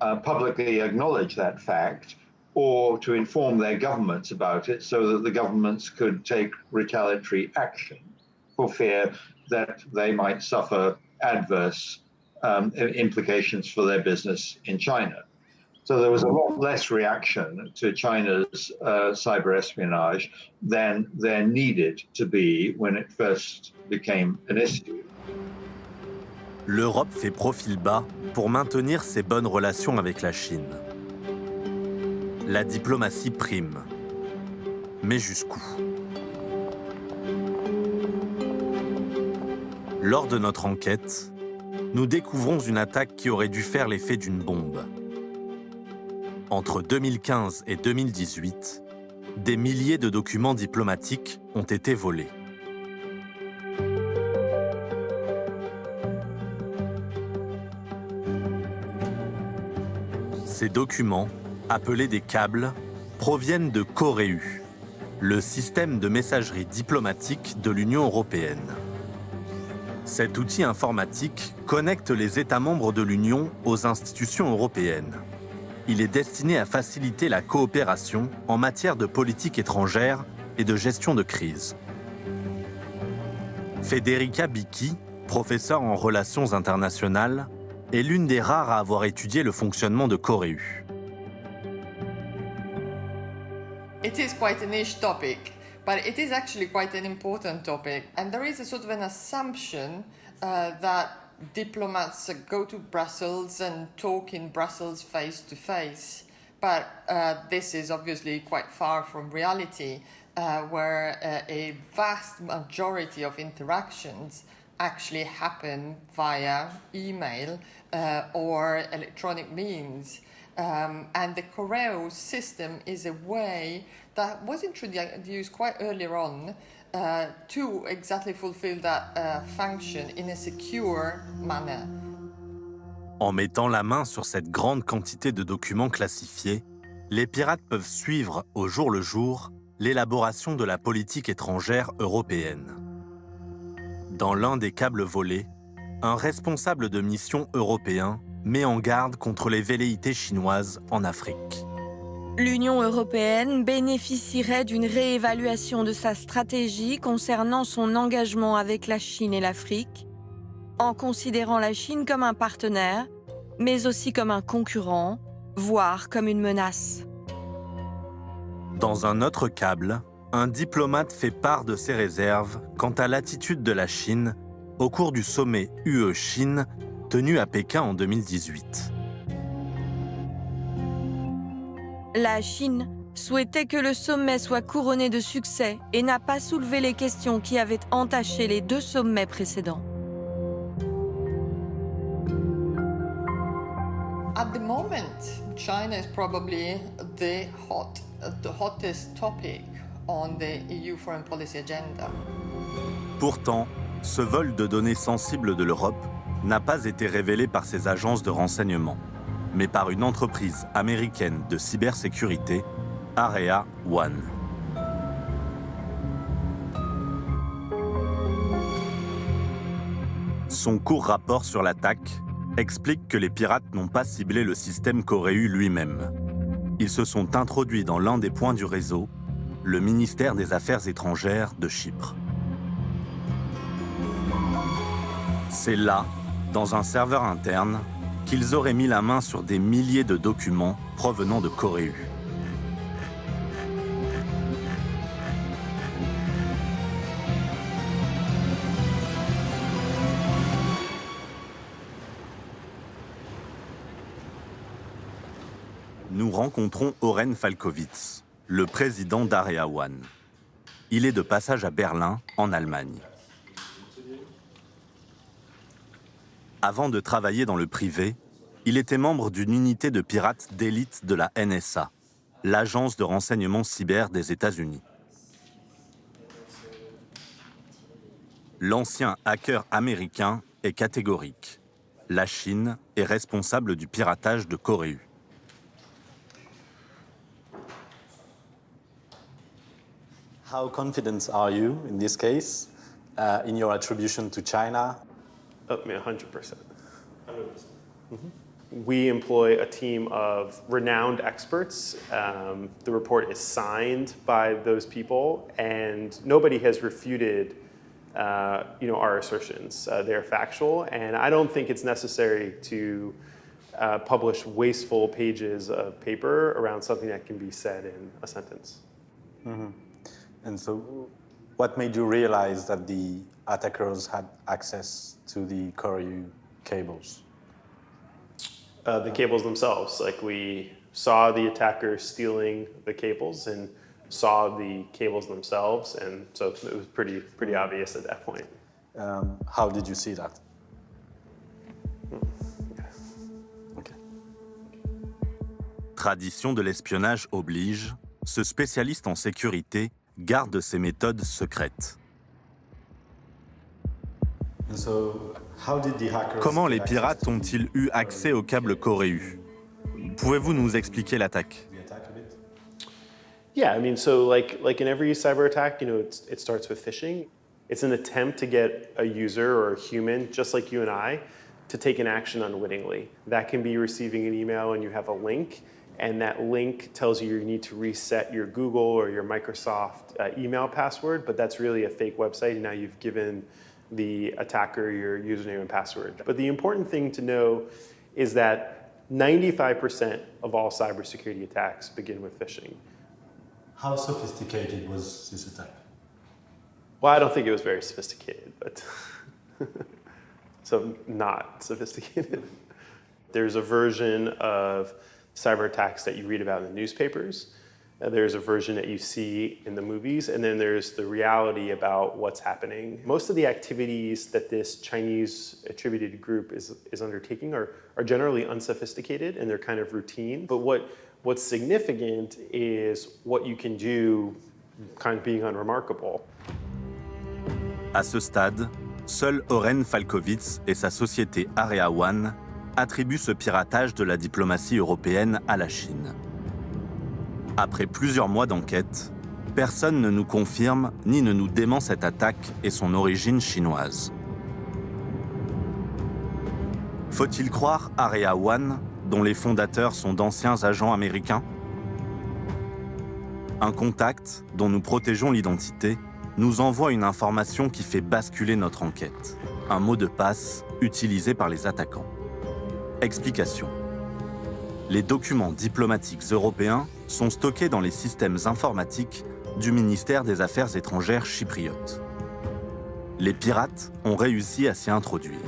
uh, publicly acknowledge that fact or to inform their governments about it so that the governments could take retaliatory action for fear that they might suffer adverse um, implications for their business in China. So there was a lot less reaction to China's uh, cyber espionage than there needed to be when it first became an issue. L'Europe fait profil bas pour maintenir ses bonnes relations avec la Chine. La diplomatie prime. Mais jusqu'où? Lors de notre enquête, nous découvrons une attaque qui aurait dû faire l'effet d'une bombe. Entre 2015 et 2018, des milliers de documents diplomatiques ont été volés. Ces documents, appelés des câbles, proviennent de Coréu, le système de messagerie diplomatique de l'Union européenne. Cet outil informatique connecte les États membres de l'Union aux institutions européennes. Il est destiné à faciliter la coopération en matière de politique étrangère et de gestion de crise. Federica Bicchi, professeure en relations internationales, est l'une des rares à avoir étudié le fonctionnement de Coréu. But it is actually quite an important topic. And there is a sort of an assumption uh, that diplomats go to Brussels and talk in Brussels face to face. But uh, this is obviously quite far from reality, uh, where uh, a vast majority of interactions actually happen via email uh, or electronic means. Um, and the Correo system is a way that was introduced quite earlier on to exactly fulfill that function in a secure manner. En mettant la main sur cette grande quantité de documents classifiés, les pirates peuvent suivre au jour le jour l'élaboration de la politique étrangère européenne. Dans l'un des câbles volés, un responsable de mission européen met en garde contre les velléités chinoises en Afrique. L'Union européenne bénéficierait d'une réévaluation de sa stratégie concernant son engagement avec la Chine et l'Afrique, en considérant la Chine comme un partenaire, mais aussi comme un concurrent, voire comme une menace. Dans un autre câble, un diplomate fait part de ses réserves quant à l'attitude de la Chine au cours du sommet UE-Chine tenu à Pékin en 2018. La Chine souhaitait que le sommet soit couronné de succès et n'a pas soulevé les questions qui avaient entaché les deux sommets précédents. At the moment, China is probably the hot, the hottest topic on the EU foreign policy agenda. Pourtant, ce vol de données sensibles de l'Europe n'a pas été révélé par ses agences de renseignement, mais par une entreprise américaine de cybersécurité, Area One. Son court rapport sur l'attaque explique que les pirates n'ont pas ciblé le système Coréu lui-même. Ils se sont introduits dans l'un des points du réseau, le ministère des Affaires étrangères de Chypre. C'est là, dans un serveur interne, qu'ils auraient mis la main sur des milliers de documents provenant de Coréu. Nous rencontrons Oren Falkowitz, le président d'Area One. Il est de passage à Berlin, en Allemagne. Avant de travailler dans le privé, il était membre d'une unité de pirates d'élite de la NSA, l'agence de renseignement cyber des États-Unis. L'ancien hacker américain est catégorique. La Chine est responsable du piratage de Corée. How confident are you in this case uh, in your attribution to China? I mean, 100%. 100%. We employ a team of renowned experts. Um, the report is signed by those people, and nobody has refuted uh, you know, our assertions. Uh, they're factual, and I don't think it's necessary to uh, publish wasteful pages of paper around something that can be said in a sentence. Mm -hmm. And so, what made you realize that the attackers had access to the Koryu cables? Uh, the cables themselves. Like we saw the attackers stealing the cables and saw the cables themselves, and so it was pretty pretty obvious at that point. Um, how did you see that? Tradition de l'espionnage oblige, ce spécialiste en sécurité garde ses méthodes secrètes. Comment les pirates ont-ils eu accès au câble Coreu? Pouvez-vous nous expliquer l'attaque? Yeah, I mean, so like like in every cyber attack, you know, it's, it starts with phishing. It's an attempt to get a user or a human, just like you and I, to take an action unwittingly. That can be receiving an email and you have a link, and that link tells you you need to reset your Google or your Microsoft uh, email password, but that's really a fake website, and now you've given the attacker your username and password. But the important thing to know is that 95% of all cybersecurity attacks begin with phishing. How sophisticated was this attack? Well, I don't think it was very sophisticated, but so not sophisticated. There's a version of cyber attacks that you read about in the newspapers. Uh, there's a version that you see in the movies, and then there's the reality about what's happening. Most of the activities that this Chinese attributed group is, is undertaking are, are generally unsophisticated and they're kind of routine. But what, what's significant is what you can do kind of being unremarkable. À ce stade, seul Oren Falkovitz et sa société Area One attribuent ce piratage de la diplomatie européenne à la Chine. Après plusieurs mois d'enquête, personne ne nous confirme ni ne nous dément cette attaque et son origine chinoise. Faut-il croire Area One, dont les fondateurs sont d'anciens agents américains? Un contact, dont nous protégeons l'identité, nous envoie une information qui fait basculer notre enquête. Un mot de passe utilisé par les attaquants. Explication. Les documents diplomatiques européens sont stockés dans les systèmes informatiques du ministère des Affaires étrangères chypriote. Les pirates ont réussi à s'y introduire.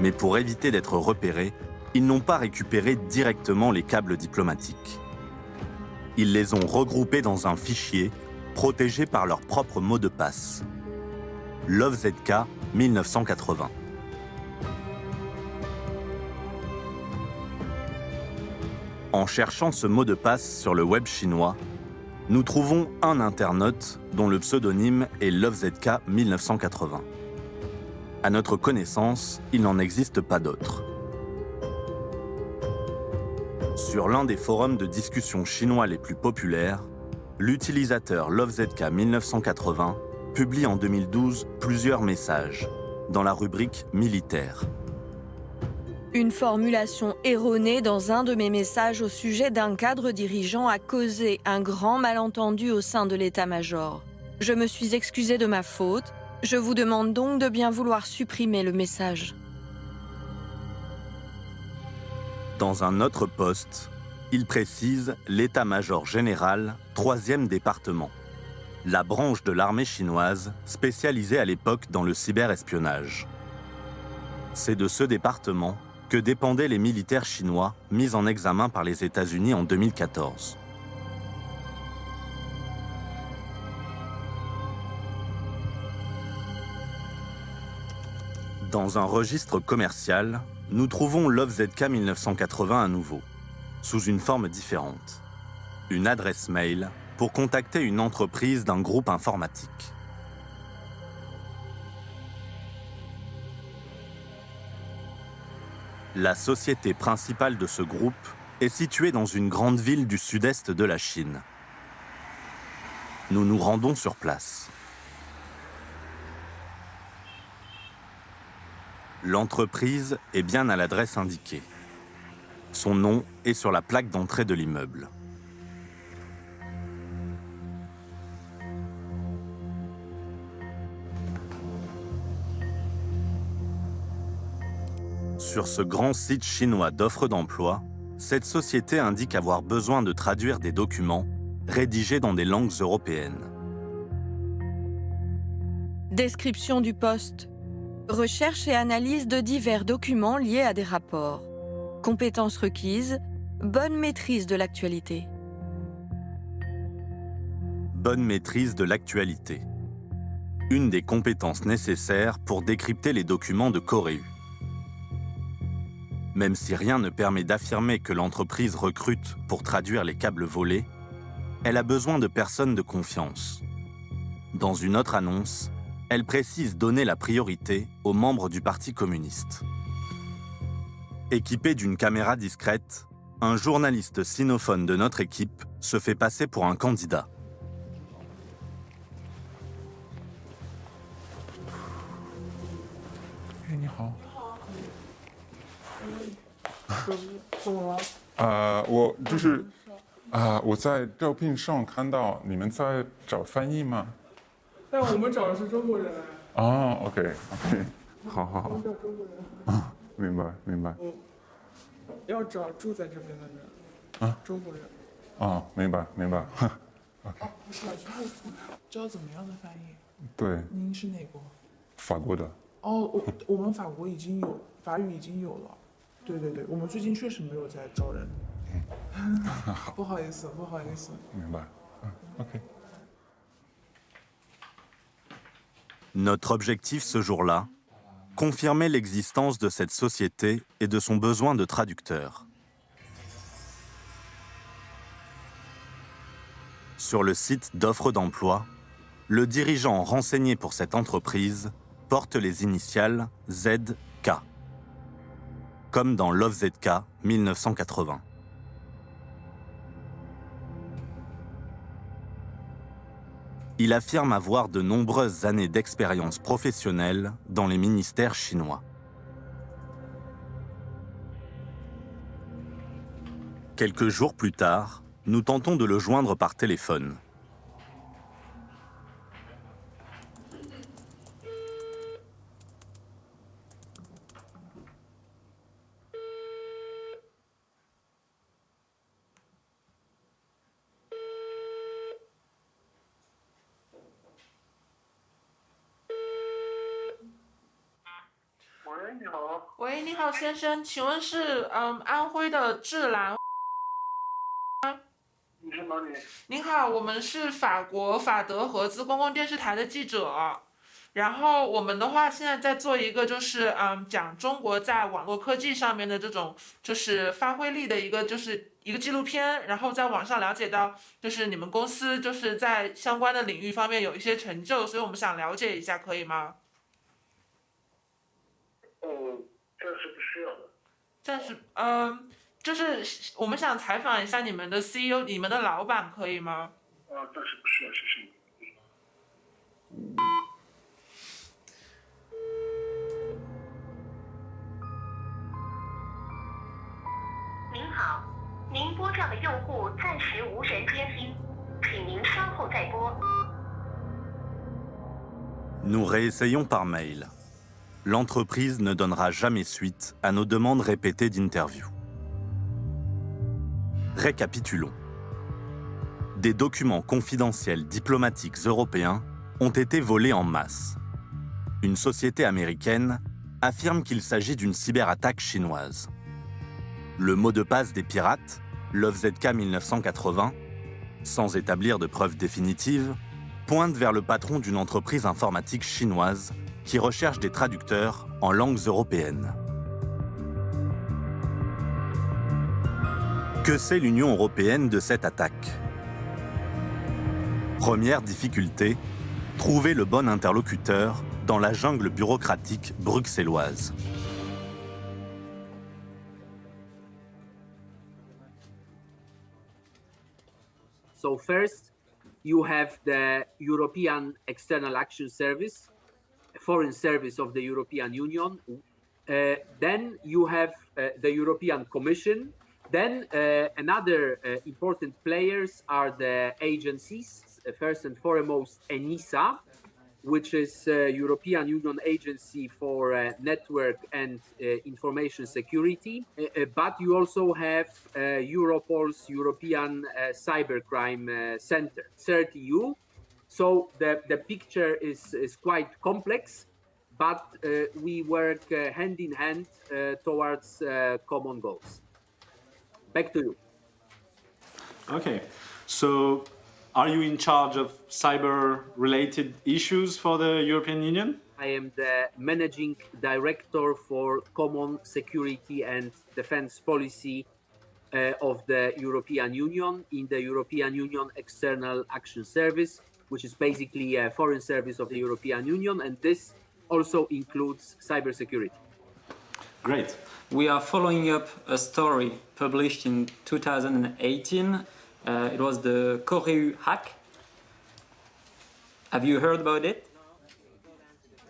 Mais pour éviter d'être repérés, ils n'ont pas récupéré directement les câbles diplomatiques. Ils les ont regroupés dans un fichier protégé par leur propre mot de passe. LoveZK 1980. En cherchant ce mot de passe sur le web chinois, nous trouvons un internaute dont le pseudonyme est LoveZK 1980. À notre connaissance, il n'en existe pas d'autres. Sur l'un des forums de discussion chinois les plus populaires, l'utilisateur LoveZK 1980 publie en 2012 plusieurs messages dans la rubrique militaire. Une formulation erronée dans un de mes messages au sujet d'un cadre dirigeant a causé un grand malentendu au sein de l'état-major. Je me suis excusé de ma faute. Je vous demande donc de bien vouloir supprimer le message. Dans un autre poste, il précise l'état-major général, 3e département, la branche de l'armée chinoise spécialisée à l'époque dans le cyberespionnage. C'est de ce département que dépendaient les militaires chinois mis en examen par les États-Unis en 2014. Dans un registre commercial, nous trouvons l'OVZK 1980 à nouveau, sous une forme différente. Une adresse mail pour contacter une entreprise d'un groupe informatique. La société principale de ce groupe est située dans une grande ville du sud-est de la Chine. Nous nous rendons sur place. L'entreprise est bien à l'adresse indiquée. Son nom est sur la plaque d'entrée de l'immeuble. Sur ce grand site chinois d'offres d'emploi, cette société indique avoir besoin de traduire des documents rédigés dans des langues européennes. Description du poste. Recherche et analyse de divers documents liés à des rapports. Compétences requises. Bonne maîtrise de l'actualité. Bonne maîtrise de l'actualité. Une des compétences nécessaires pour décrypter les documents de Corée. Même si rien ne permet d'affirmer que l'entreprise recrute pour traduire les câbles volés, elle a besoin de personnes de confiance. Dans une autre annonce, elle précise donner la priorité aux membres du Parti communiste. Équipé d'une caméra discrète, un journaliste sinophone de notre équipe se fait passer pour un candidat. 怎么了？啊、我就是啊、我在招聘上看到你们在找翻译吗？但我们找的是中国人。哦，OK，OK，好好好我们，找中国人。啊，明白明白，嗯，要找住在这边的人。啊，中国人。啊，明白明白，啊，不是，招怎么样的翻译？对，您是哪国？法国的，哦，我我们法国已经有法语已经有了。对对对，我们最近确实没有在招人。不好意思，不好意思。明白，嗯，OK。 Notre objectif ce jour-là, confirmer l'existence de cette société et de son besoin de traducteurs. Sur le site d'offres d'emploi, le dirigeant renseigné pour cette entreprise porte les initiales ZK, comme dans l'OVZK 1980. Il affirme avoir de nombreuses années d'expérience professionnelle dans les ministères chinois. Quelques jours plus tard, nous tentons de le joindre par téléphone. 好，先生，请问是嗯安徽的智兰？你是哪里？您好，我们是法国法德合资公共电视台的记者。然后我们的话现在在做一个就是嗯讲中国在网络科技上面的这种就是发挥力的一个就是一个纪录片，然后在网上了解到就是你们公司就是在相关的领域方面有一些成就，所以我们想了解一下，可以吗？需要的。暂时，嗯，就是我们想采访一下你们的 CEO，你们的老板，可以吗？啊，暂时不需要，谢谢你。您好，您拨叫的用户暂时无人接听，请您稍后再拨。Nous réessayons par mail. L'entreprise ne donnera jamais suite à nos demandes répétées d'interview. Récapitulons. Des documents confidentiels diplomatiques européens ont été volés en masse. Une société américaine affirme qu'il s'agit d'une cyberattaque chinoise. Le mot de passe des pirates, LoveZK 1980, sans établir de preuves définitives, pointe vers le patron d'une entreprise informatique chinoise qui recherche des traducteurs en langues européennes. Que sait l'Union européenne de cette attaque? Première difficulté, trouver le bon interlocuteur dans la jungle bureaucratique bruxelloise. So first, you have the European External Action Service, foreign service of the European Union. Uh, then you have uh, the European Commission. Then uh, another uh, important players are the agencies. Uh, first and foremost, ENISA, which is uh, European Union Agency for Network and Information Security. But you also have Europol's European Cybercrime Center, CERT-EU. So the, the picture is, is quite complex, but uh, we work uh, hand in hand uh, towards uh, common goals. Back to you. Okay, so are you in charge of cyber-related issues for the European Union? I am the managing director for common security and defense policy uh, of the European Union in the European Union External Action Service, which is basically a foreign service of the European Union, and this also includes cybersecurity. Great. We are following up a story published in 2018. Uh, it was the Coreu hack. Have you heard about it?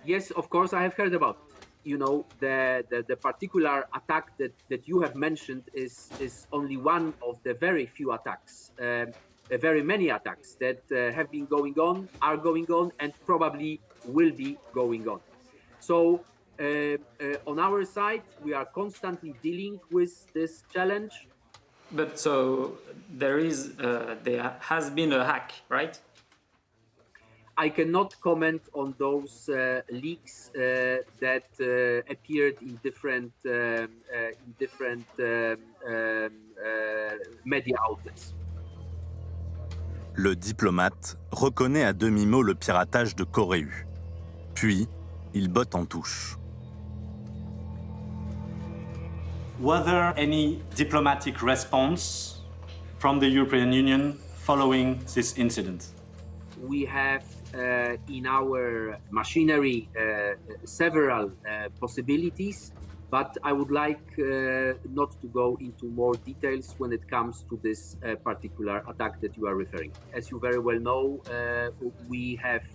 Yes, of course, I have heard about. It. You know, the, the, the particular attack that, that you have mentioned is, is only one of the very few attacks, um, very many attacks that uh, have been going on, are going on, and probably will be going on. So, uh, uh, on our side, we are constantly dealing with this challenge. But so there is, uh, there has been a hack, right? I cannot comment on those uh, leaks uh, that uh, appeared in different um, uh, in different um, um, uh, media outlets. Le diplomate reconnaît à demi-mot le piratage de Coréu. Puis, il botte en touche. Was there any diplomatic response from the European Union following this incident? We have uh, in our machinery uh, several uh, possibilities, but I would like uh, not to go into more details when it comes to this uh, particular attack that you are referring. As you very well know, uh, we have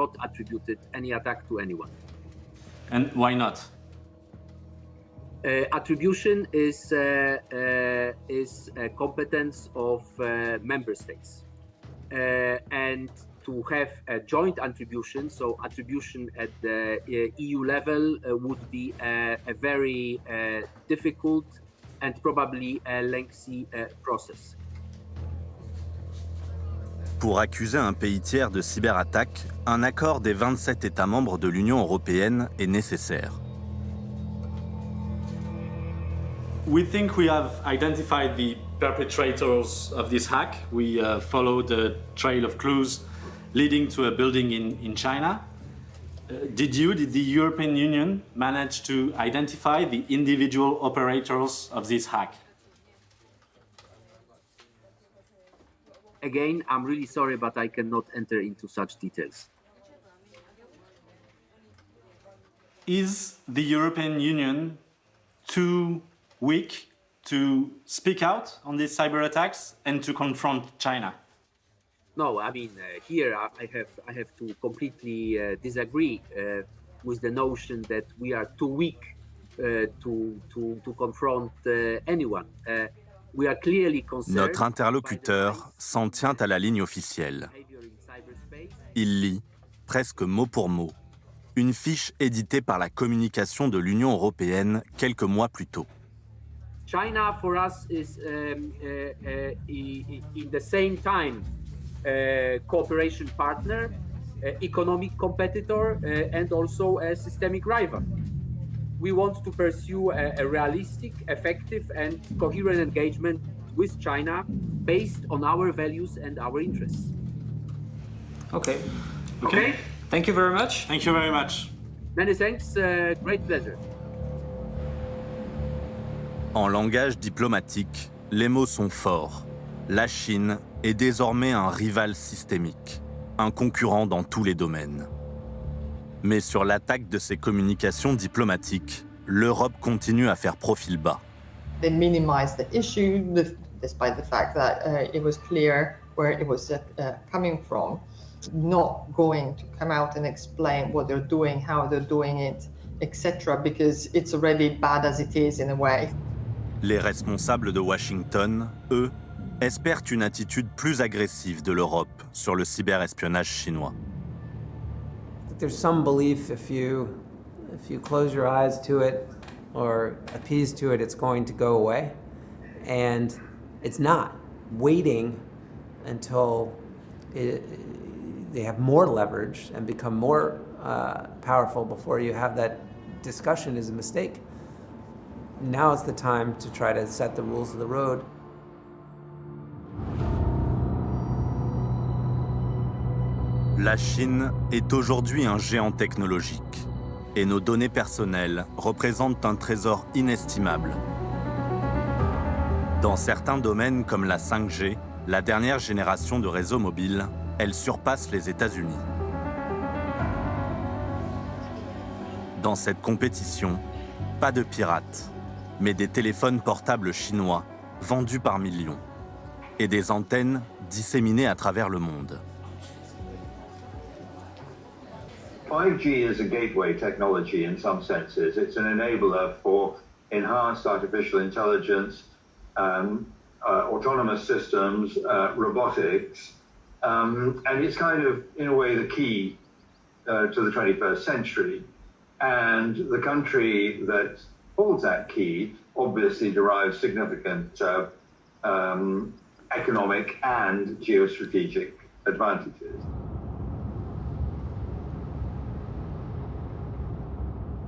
not attributed any attack to anyone. And why not? Uh, attribution is uh, uh, is a competence of member states, and to have a joint attribution, so attribution at the uh, EU level uh, would be a, a very uh, difficult and probably a lengthy process. Pour accuser un pays tiers de cyberattaque, un accord des 27 États membres de l'Union européenne est nécessaire. We think we have identified the perpetrators of this hack. We uh, followed the trail of clues leading to a building in, in China. Uh, did you, did the European Union manage to identify the individual operators of this hack? Again, I'm really sorry, but I cannot enter into such details. Is the European Union too weak to speak out on these cyber attacks and to confront China? No, I mean uh, here I have I have to completely uh, disagree uh, with the notion that we are too weak uh, to to to confront anyone. We are clearly concerned. Notre interlocuteur s'en tient à la ligne officielle. Il lit, presque mot pour mot, une fiche éditée par la communication de l'Union européenne quelques mois plus tôt. China for us is um, uh, uh, in the same time Uh, cooperation partner, uh, economic competitor, uh, and also a systemic rival. we want to pursue a, a realistic, effective, and coherent engagement with China based on our values and our interests. Okay. Okay. Thank you very much. Thank you very much. Many thanks. Uh, great pleasure. En langage diplomatique, les mots sont forts. La Chine est désormais un rival systémique, un concurrent dans tous les domaines. Mais sur l'attaque de ses communications diplomatiques, l'Europe continue à faire profil bas. They minimized the issue despite the fact that uh, it was clear where it was uh, coming from. Not going to come out and explain what they're doing, how they're doing it, etc., because it's already bad as it is in a way. Les responsables de Washington, eux, espèrent une attitude plus agressive de l'Europe sur le cyberespionnage chinois. There's some belief if you, if you close your eyes to it or appease to it, it's going to go away. And it's not. Waiting until it, they have more leverage and become more uh, powerful before you have that discussion is a mistake. Now is the time to try to set the rules of the road. La Chine est aujourd'hui un géant technologique et nos données personnelles représentent un trésor inestimable. Dans certains domaines comme la 5G, la dernière génération de réseaux mobiles, elle surpasse les États-Unis. Dans cette compétition, pas de pirates, mais des téléphones portables chinois vendus par millions et des antennes disséminées à travers le monde. 5G is a gateway technology in some senses. It's an enabler for enhanced artificial intelligence, um, uh, autonomous systems, uh, robotics, um, and it's kind of, in a way, the key uh, to the 21st century. And the country that holds that key obviously derives significant uh, um, economic and geostrategic advantages.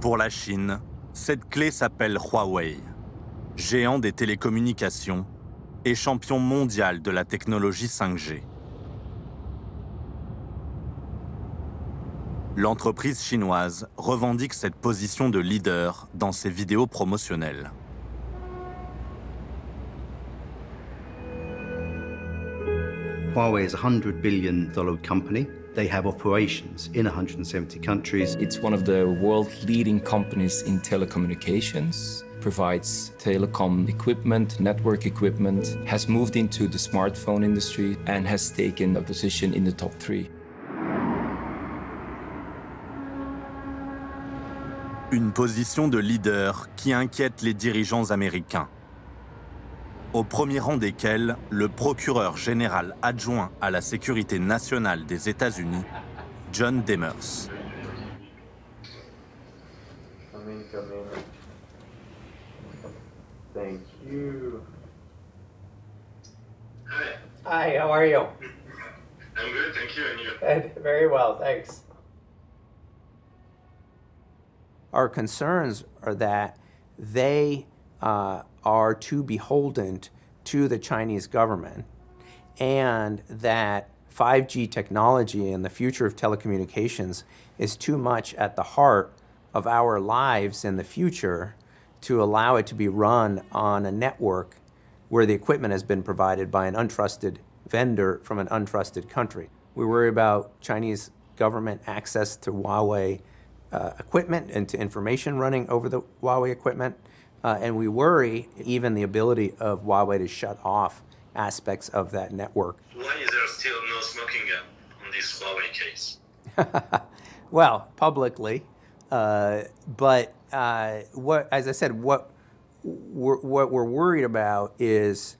Pour la Chine, cette clé s'appelle Huawei, géant des télécommunications et champion mondial de la technologie 5G. L'entreprise chinoise revendique cette position de leader dans ses vidéos promotionnelles. Huawei is a $100 billion company. They have operations in 170 countries. It's one of the world's leading companies in telecommunications, provides telecom equipment, network equipment, has moved into the smartphone industry, and has taken a position in the top three. Une position de leader qui inquiète les dirigeants américains. Au premier rang desquels le procureur général adjoint à la sécurité nationale des États-Unis, John Demers. Come in, come in. Thank you. Hi, how are you? I'm good, thank you, and you? Good, very well, thanks. Our concerns are that they uh, are too beholden to the Chinese government and that 5G technology and the future of telecommunications is too much at the heart of our lives in the future to allow it to be run on a network where the equipment has been provided by an untrusted vendor from an untrusted country. We worry about Chinese government access to Huawei uh, equipment and to information running over the Huawei equipment. Uh, and we worry even the ability of Huawei to shut off aspects of that network. Why is there still no smoking gun on this Huawei case? well, publicly, uh, but uh, what, as I said, what we're, what we're worried about is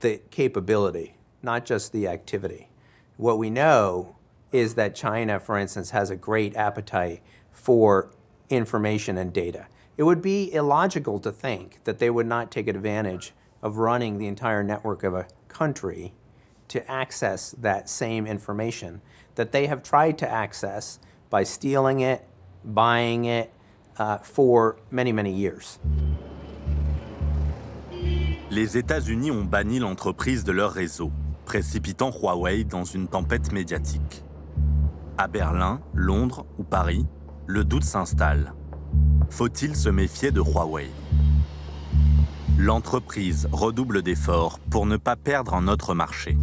the capability, not just the activity. What we know is that China, for instance, has a great appetite for information and data. It would be illogical to think that they would not take advantage of running the entire network of a country to access that same information that they have tried to access by stealing it, buying it, uh, for many, many years. Les États-Unis ont banni l'entreprise de leur réseau, précipitant Huawei dans une tempête médiatique. À Berlin, Londres ou Paris, le doute s'installe. Faut-il se méfier de Huawei? L'entreprise redouble d'efforts pour ne pas perdre un autre marché.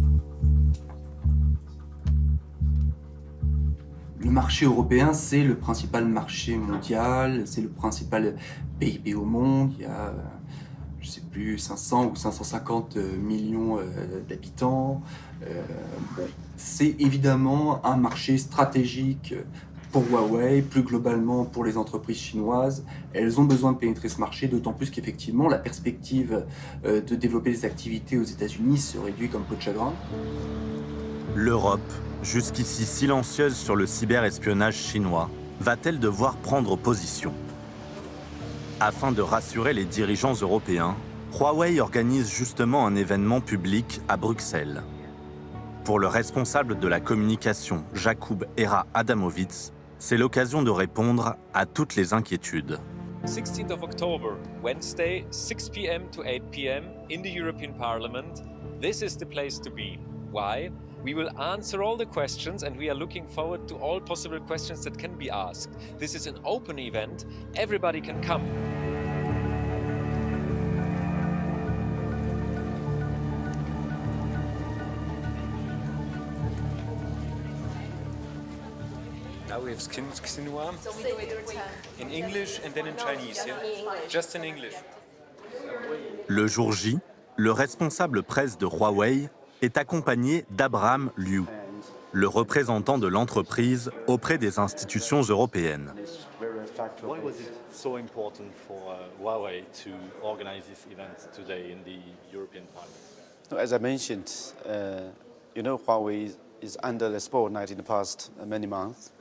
Le marché européen, c'est le principal marché mondial, c'est le principal PIB au monde. Il y a, je sais plus, 500 ou 550 millions euh, d'habitants. Euh, c'est évidemment un marché stratégique pour Huawei, plus globalement pour les entreprises chinoises. Elles ont besoin de pénétrer ce marché, d'autant plus qu'effectivement la perspective euh, de développer des activités aux États-Unis se réduit comme peau de chagrin. L'Europe, jusqu'ici silencieuse sur le cyberespionnage chinois, va-t-elle devoir prendre position? Afin de rassurer les dirigeants européens, Huawei organise justement un événement public à Bruxelles. Pour le responsable de la communication, Jakub Era Adamovitz, c'est l'occasion de répondre à toutes les inquiétudes. 16th of October, Wednesday, 6 p.m. to 8 p.m. in the European Parliament. This is the place to be. Why? We will answer all the questions and we are looking forward to all possible questions that can be asked. This is an open event, everybody can come. We have Xinhua in English and then in Chinese, yeah? Just in English. Le jour J, le responsable presse de Huawei est accompagné d'Abraham Liu, le représentant de l'entreprise auprès des institutions européennes. Why was it so important for uh, Huawei to organize this event today in the European Parliament? As I mentioned, uh, you know, Huawei is under the spotlight in the past many months.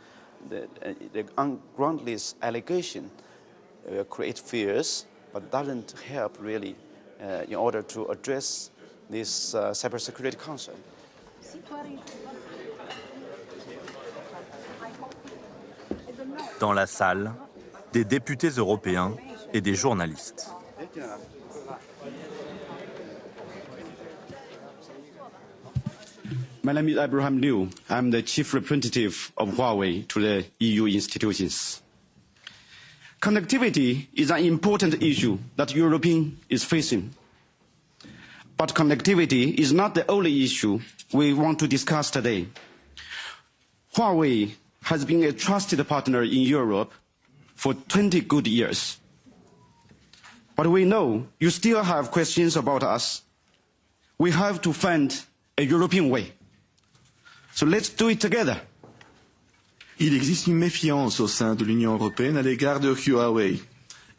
The, the ungroundless allegation uh, create fears, but doesn't help really uh, in order to address this uh, cybersecurity concern. Dans la salle, des députés européens et des journalistes. My name is Abraham Liu. I'm the chief representative of Huawei to the EU institutions. Connectivity is an important issue that Europe is facing. But connectivity is not the only issue we want to discuss today. Huawei has been a trusted partner in Europe for 20 good years. But we know you still have questions about us. We have to find a European way. So let's do it together. Il existe une méfiance au sein de l'Union européenne à l'égard de Huawei.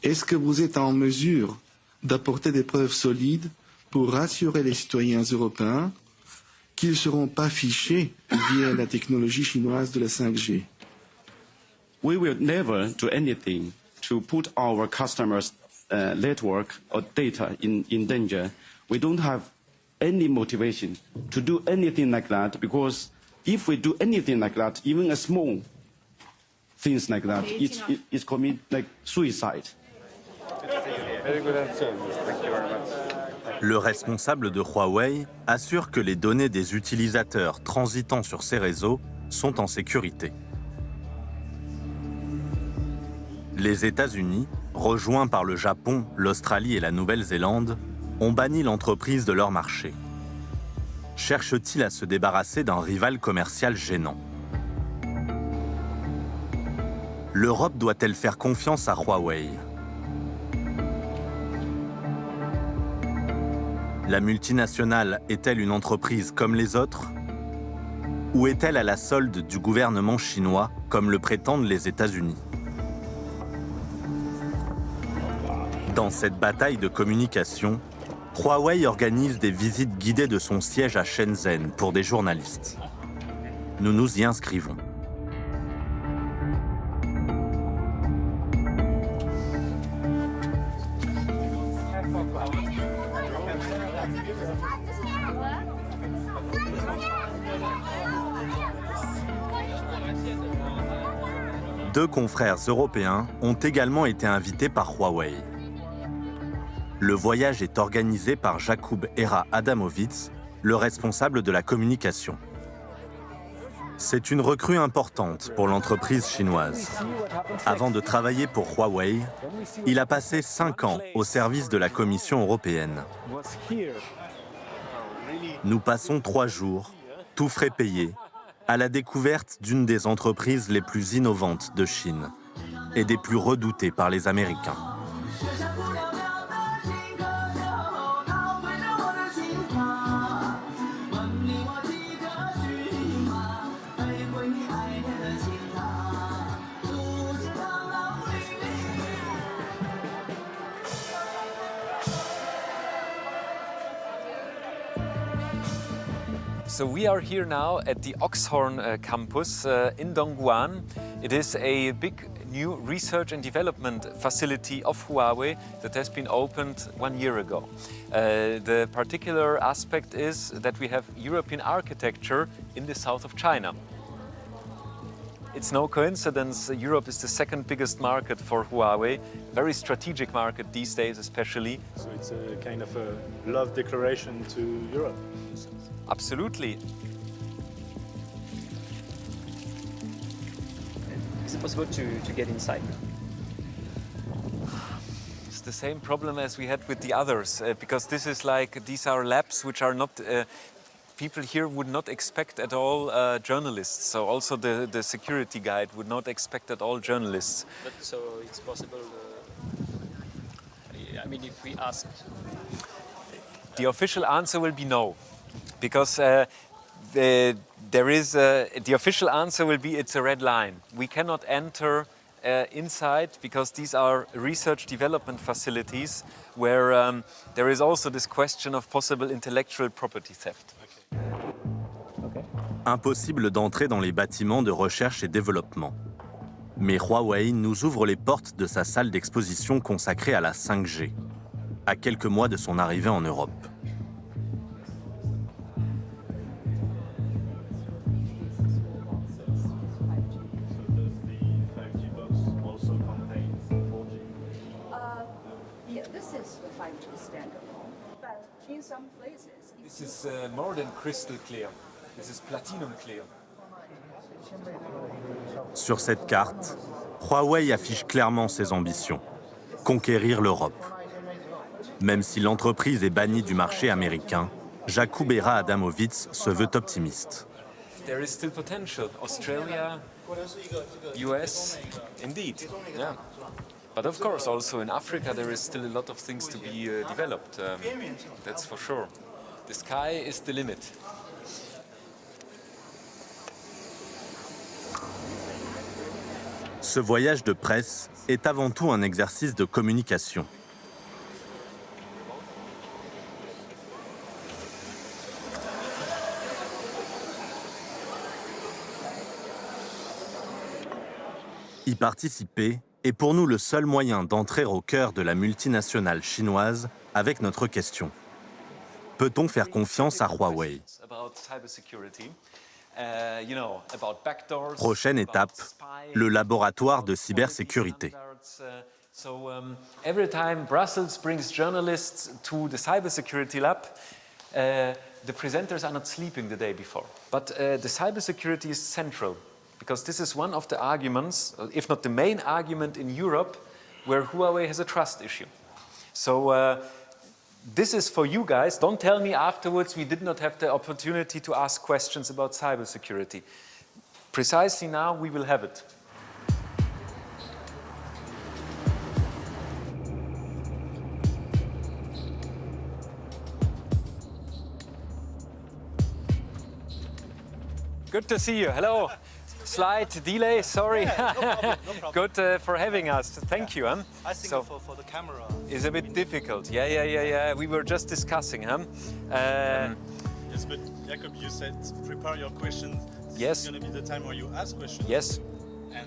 Est-ce que vous êtes en mesure d'apporter des preuves solides pour rassurer les citoyens européens qu'ils ne seront pas fichés via la technologie chinoise de la 5G We will never do anything to put our customers' uh, network or data in, in danger. We don't have any motivation to do anything like that because if we do anything like that, even a small things like that, it's, it, it's commit like suicide. Very good answer. Thank you very much. Le responsable de Huawei assure que les données des utilisateurs transitant sur ces réseaux sont en sécurité. Les États-Unis, rejoints par le Japon, l'Australie et la Nouvelle-Zélande, ont banni l'entreprise de leur marché. Cherche-t-il à se débarrasser d'un rival commercial gênant? L'Europe doit-elle faire confiance à Huawei? La multinationale est-elle une entreprise comme les autres? Ou est-elle à la solde du gouvernement chinois comme le prétendent les États-Unis? Dans cette bataille de communication, Huawei organise des visites guidées de son siège à Shenzhen pour des journalistes. Nous nous y inscrivons. deux confrères européens ont également été invités par Huawei. Le voyage est organisé par Jakub Era Adamovitz, le responsable de la communication. C'est une recrue importante pour l'entreprise chinoise. Avant de travailler pour Huawei, il a passé cinq ans au service de la Commission européenne. Nous passons trois jours, tout frais payés, à la découverte d'une des entreprises les plus innovantes de Chine et des plus redoutées par les Américains. So we are here now at the Oxhorn uh, campus uh, in Dongguan. It is a big new research and development facility of Huawei that has been opened one year ago. Uh, the particular aspect is that we have European architecture in the south of China. It's no coincidence Europe is the second biggest market for Huawei, very strategic market these days especially. So it's a kind of a love declaration to Europe. Absolutely. Is it possible to, to get inside? It's the same problem as we had with the others, uh, because this is like, these are labs which are not, uh, people here would not expect at all uh, journalists. So also the, the security guide would not expect at all journalists. But so it's possible, uh, I mean, if we ask... The official answer will be no because uh, the, there is a, the official answer will be it's a red line. We cannot enter uh, inside because these are research development facilities where um, there is also this question of possible intellectual property theft. Impossible d'entrer dans les bâtiments de recherche et développement. Mais Huawei nous ouvre les portes de sa salle d'exposition consacrée à la 5G, à quelques mois de son arrivée en Europe. Is uh, more than crystal clear. This is platinum clear. Sur cette carte, Huawei affiche clairement ses ambitions conquérir l'Europe. Même si l'entreprise est bannie du marché américain, Jakub Era Adamovitz se veut optimiste. There is still potential. Australia, US, indeed. Yeah. But of course, also in Africa, there is still a lot of things to be uh, developed. Um, that's for sure. Ce voyage de presse est avant tout un exercice de communication. Y participer est pour nous le seul moyen d'entrer au cœur de la multinationale chinoise avec notre question. Peut-on faire confiance à Huawei? Prochaine étape, le laboratoire de cybersécurité. Uh, the presenters are not sleeping the day before. But uh, the cybersecurity is central because this is one of the arguments, if not the main argument in Europe, where Huawei has a trust issue. So uh, this is for you guys. Don't tell me afterwards we did not have the opportunity to ask questions about cybersecurity. Precisely now we will have it. Good to see you. Hello. Slight delay, sorry. Yeah, no problem, no problem. Good uh, for having us. Thank you. Huh? I think So- for, for the camera. It's a bit difficult. Yeah, yeah, yeah, yeah. We were just discussing? Uh, Yes, but Jacob, you said prepare your questions. This Yes. is going to be the time where you ask questions. yes.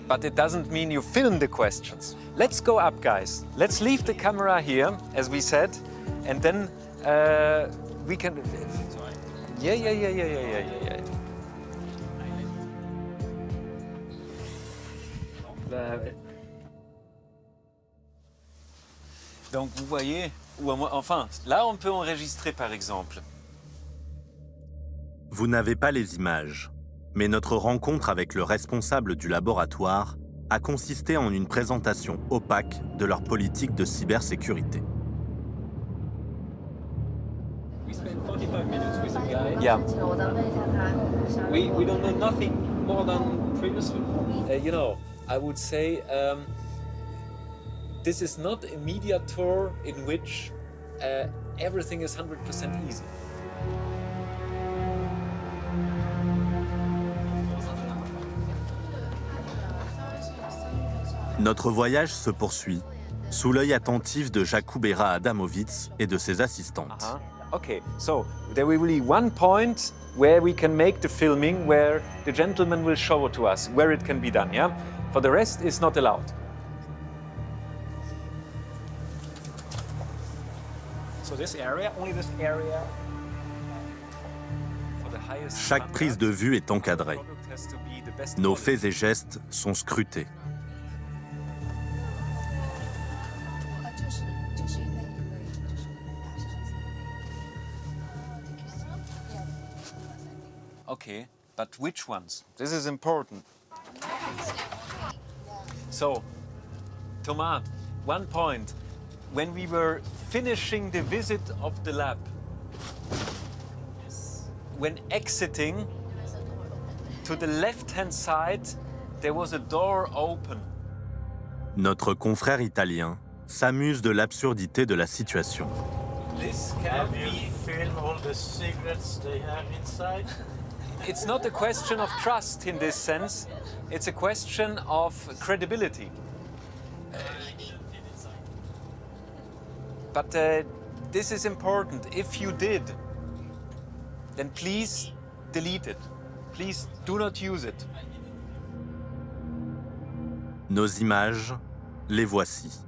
But it doesn't mean you film the questions. Let's go up, guys. Let's leave the camera here, as we said, and then uh, we can. Yeah, yeah, yeah, yeah, yeah, yeah, yeah, uh, Donc vous voyez, ou à moi- enfin, là on peut enregistrer par exemple. Vous n'avez pas les images, mais notre rencontre avec le responsable du laboratoire a consisté en une présentation opaque de leur politique de cybersécurité. We spent 45 minutes with a guy. Yeah. We, we don't know nothing more than previously. Uh, you know, I would say um, this is not a media tour in which uh, everything is 100% easy. Notre voyage se poursuit sous l'œil attentif de Jakubera Adamovitz et de ses assistantes. Uh-huh. Okay, so there will be one point where we can make the filming where the gentleman will show to us where it can be done, yeah? For the rest, it's not allowed. So this area, only this area. Highest Chaque prise de vue est encadrée. Nos faits et gestes sont scrutés. Okay, but which ones? This is important. So, Thomas, one point. When we were finishing the visit of the lab, when exiting, to the left-hand side, there was a door open. Notre confrère italien s'amuse de l'absurdité de la situation. This Have you filmed all the secrets they have inside? It's not a question of trust in this sense, it's a question of credibility. But uh, this is important. If you did, then please delete it. Please do not use it. Nos images, les voici.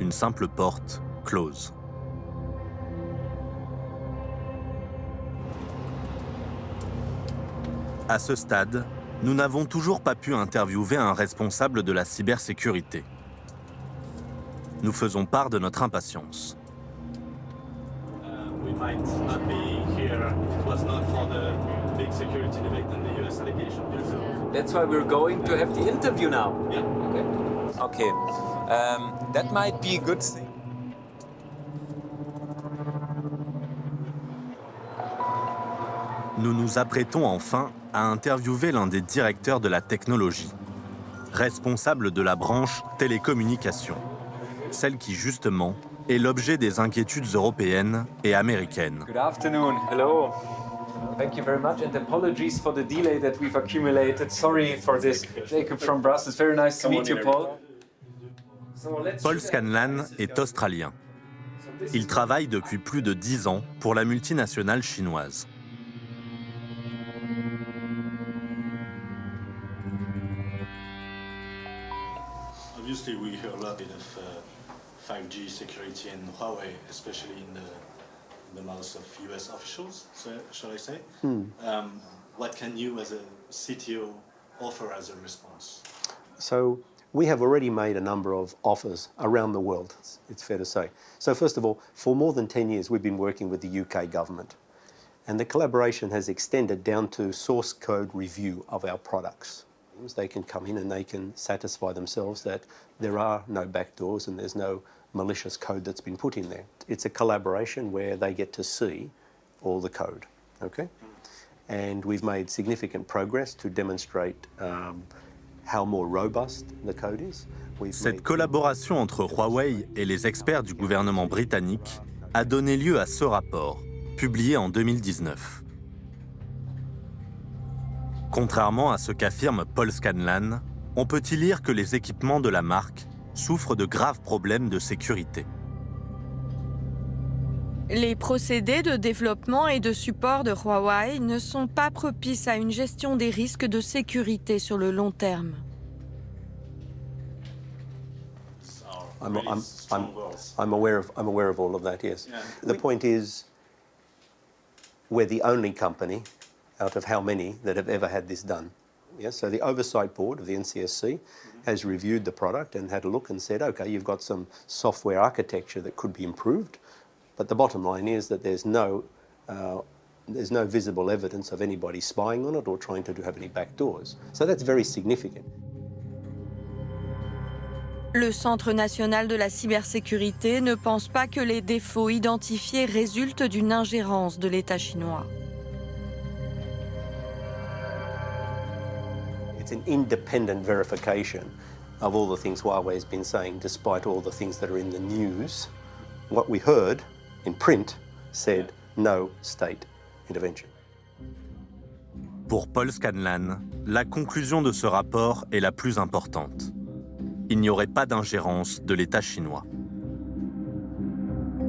Une simple porte close. À ce stade, nous n'avons toujours pas pu interviewer un responsable de la cybersécurité. Nous faisons part de notre impatience. allegation. That's why we're going to have the interview now. Yeah. Okay. Okay. Um, that might be a good thing. Nous nous apprêtons enfin à interviewer l'un des directeurs de la technologie, responsable de la branche télécommunications, celle qui justement est l'objet des inquiétudes européennes et américaines. Good afternoon. Hello. Thank you very much and apologies for the delay that we've accumulated. Sorry for this. Jacob from Brussels. Very nice to meet you, Paul. Paul Scanlan est australien. Il travaille depuis plus de 10 ans pour la multinationale chinoise. Obviously, we hear a lot of uh, 5G security and Huawei, especially in the, in the mouths of US officials, so, shall I say. Hmm. Um, what can you, as a CTO, offer as a response? So we have already made a number of offers around the world, it's- it's fair to say. So first of all, for more than 10 years, we've been working with the UK government. And the collaboration has extended down to source code review of our products. They can come in and they can satisfy themselves that there are no backdoors and there's no malicious code that's been put in there. It's a collaboration where they get to see all the code, okay? And we've made significant progress to demonstrate um, how more robust the code is. We've Cette collaboration entre Huawei et les experts du gouvernement britannique a donné lieu à ce rapport, publié en 2019. Contrairement à ce qu'affirme Paul Scanlan, on peut y lire que les équipements de la marque souffrent de graves problèmes de sécurité. Les procédés de développement et de support de Huawei ne sont pas propices à une gestion des risques de sécurité sur le long terme. I'm, I'm, I'm, I'm, aware of, I'm aware of all of that, yes. The point is, we're the only company out of how many that have ever had this done Yeah, so the oversight board of the NCSC has reviewed the product and had a look and said, okay, you've got some software architecture that could be improved, but the bottom line is that there's no uh, there's no visible evidence of anybody spying on it or trying to have any backdoors. So that's very significant. Le Centre national de la cybersécurité ne pense pas que les défauts identifiés résultent d'une ingérence de l'État chinois. It's an independent verification of all the things Huawei has been saying, despite all the things that are in the news. What we heard in print said no state intervention. Pour Paul Scanlan, la conclusion de ce rapport est la plus importante. Il n'y aurait pas d'ingérence de l'État chinois.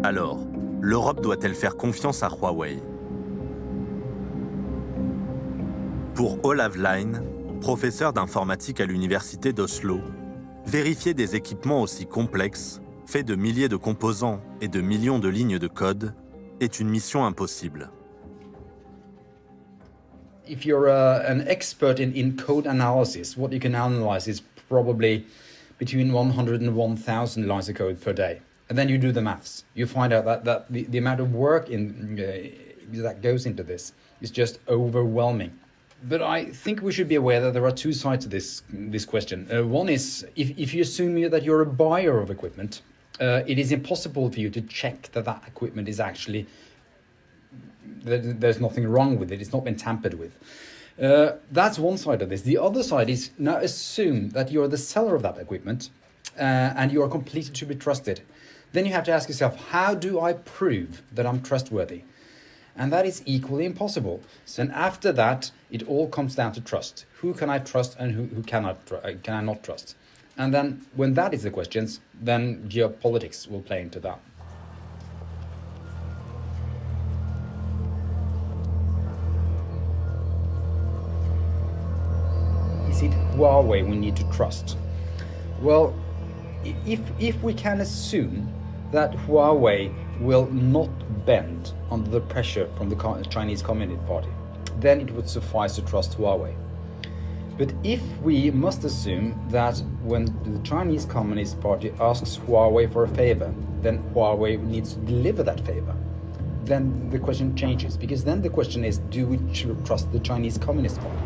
Alors, l'Europe doit-elle faire confiance à Huawei? Pour Olav Line, professeur d'informatique à l'université d'Oslo, vérifier des équipements aussi complexes, faits de milliers de composants et de millions de lignes de code, est une mission impossible. If you're uh, an expert in, in code analysis, what you can analyze is probably between 100 and 1000 lines of code per day. And then you do the maths. You find out that, that the, the amount of work in, uh, that goes into this is just overwhelming. But I think we should be aware that there are two sides to this, this question. Uh, one is if, if you assume that you're a buyer of equipment, uh, it is impossible for you to check that that equipment is actually there's nothing wrong with it. It's not been tampered with. Uh, that's one side of this. The other side is now assume that you're the seller of that equipment uh, and you are completely to be trusted. Then you have to ask yourself, how do I prove that I'm trustworthy? And that is equally impossible. So and after that, it all comes down to trust. Who can I trust and who, who cannot, uh, can I not trust? And then when that is the questions, then geopolitics will play into that. Is it Huawei we need to trust? Well, if, if we can assume that Huawei will not bend under the pressure from the Chinese Communist Party, then it would suffice to trust Huawei. But if we must assume that when the Chinese Communist Party asks Huawei for a favor, then Huawei needs to deliver that favor, then the question changes. Because then the question is, do we trust the Chinese Communist Party?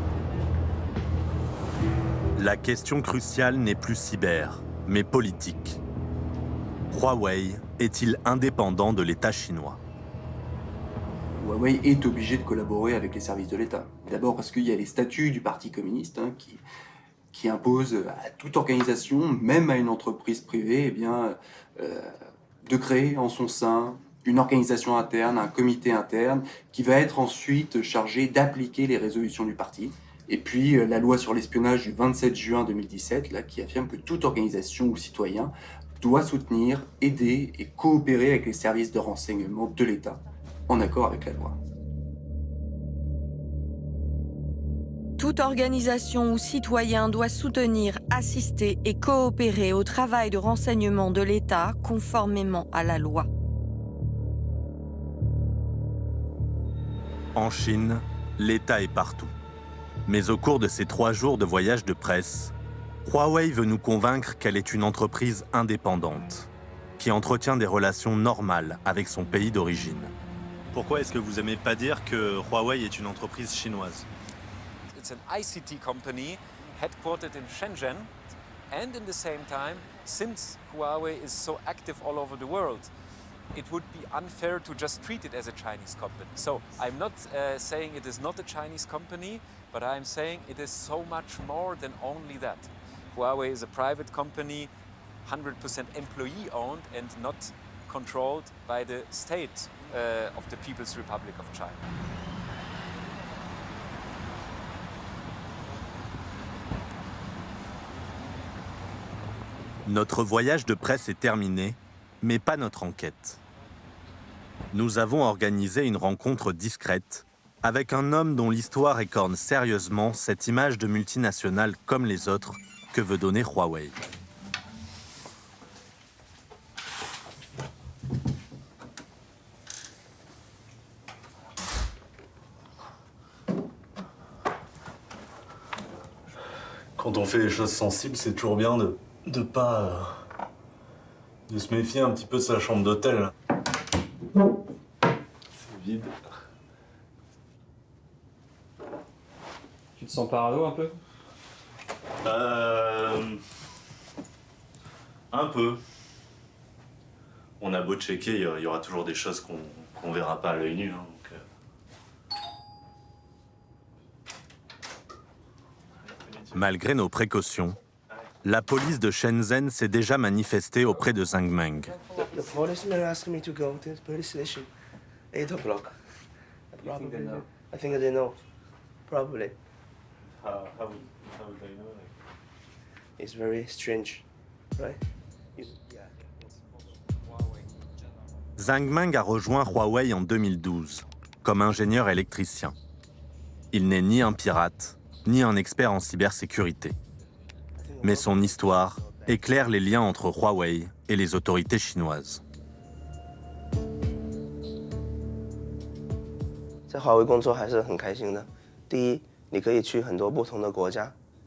La question cruciale n'est plus cyber, mais politique. Huawei est-il indépendant de l'État chinois? Huawei est obligé de collaborer avec les services de l'État. D'abord parce qu'il y a les statuts du Parti communiste hein, qui, qui imposent à toute organisation, même à une entreprise privée, eh euh, de créer en son sein une organisation interne, un comité interne, qui va être ensuite chargé d'appliquer les résolutions du parti. Et puis euh, la loi sur l'espionnage du 27 juin 2017, là, qui affirme que toute organisation ou citoyen doit soutenir, aider et coopérer avec les services de renseignement de l'État en accord avec la loi. Toute organisation ou citoyen doit soutenir, assister et coopérer au travail de renseignement de l'État conformément à la loi. En Chine, l'État est partout. Mais au cours de ces trois jours de voyage de presse, Huawei veut nous convaincre qu'elle est une entreprise indépendante, qui entretient des relations normales avec son pays d'origine. Pourquoi est-ce que vous n'aimez pas dire que Huawei est une entreprise chinoise? It's an ICT company headquartered in Shenzhen and in the same time, since Huawei is so active all over the world, it would be unfair to just treat it as a Chinese company. So I'm not uh, saying it is not a Chinese company, but I'm saying it is so much more than only that. Huawei is a private company, 100% employee owned and not controlled by the state uh, of the People's Republic of China. Notre voyage de presse est terminé, mais pas notre enquête. Nous avons organisé une rencontre discrète avec un homme dont l'histoire écorne sérieusement cette image de multinationale comme les autres que veut donner Huawei. quand on fait les choses sensibles, c'est toujours bien de de pas euh, de se méfier un petit peu de sa chambre d'hôtel. C'est vide. Tu te sens parano un peu? Euh, un peu. On a beau checker, il y aura toujours des choses qu'on qu'on verra pas à l'œil nu. hein, donc, euh. Malgré nos précautions, la police de Shenzhen s'est déjà manifestée auprès de Zhang Meng. The policemen asked me to go to the police station, eight o'clock. think they know? I think they know, probably. How, how, would, how would they know? It's very strange, right? Zhang Meng a rejoint Huawei en 2012 comme ingénieur électricien. Il n'est ni un pirate, ni un expert en cybersécurité. Mais son histoire éclaire les liens entre Huawei et les autorités chinoises. 在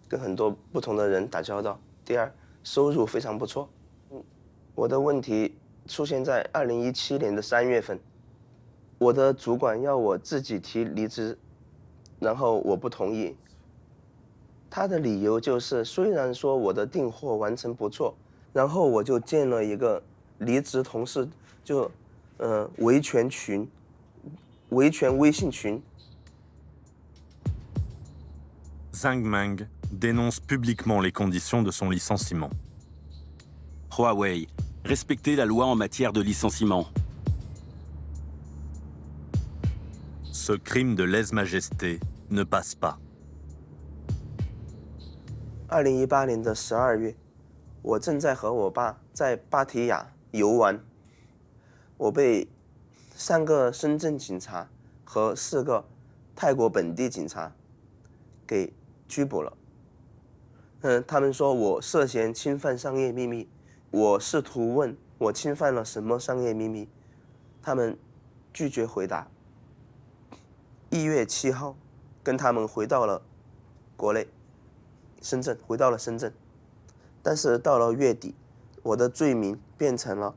跟很多不同的人打交道；第二，收入非常不错。我的问题出现在二零一七年的三月份，我的主管要我自己提离职，然后我不同意。他的理由就是，虽然说我的订货完成不错，然后我就建了一个离职同事就呃维权群，维权微信群。Zhang Meng dénonce publiquement les conditions de son licenciement. Huawei, respectez la loi en matière de licenciement. Ce crime de lèse-majesté ne passe pas. 二零一八年的十二月，我正在和我爸在芭提雅游玩，我被三个深圳警察和四个泰国本地警察给拘捕了。 嗯，他们说我涉嫌侵犯商业秘密，我试图问我侵犯了什么商业秘密，他们拒绝回答。一月七号，跟他们回到了国内。深圳，回到了深圳，但是到了月底，我的罪名变成了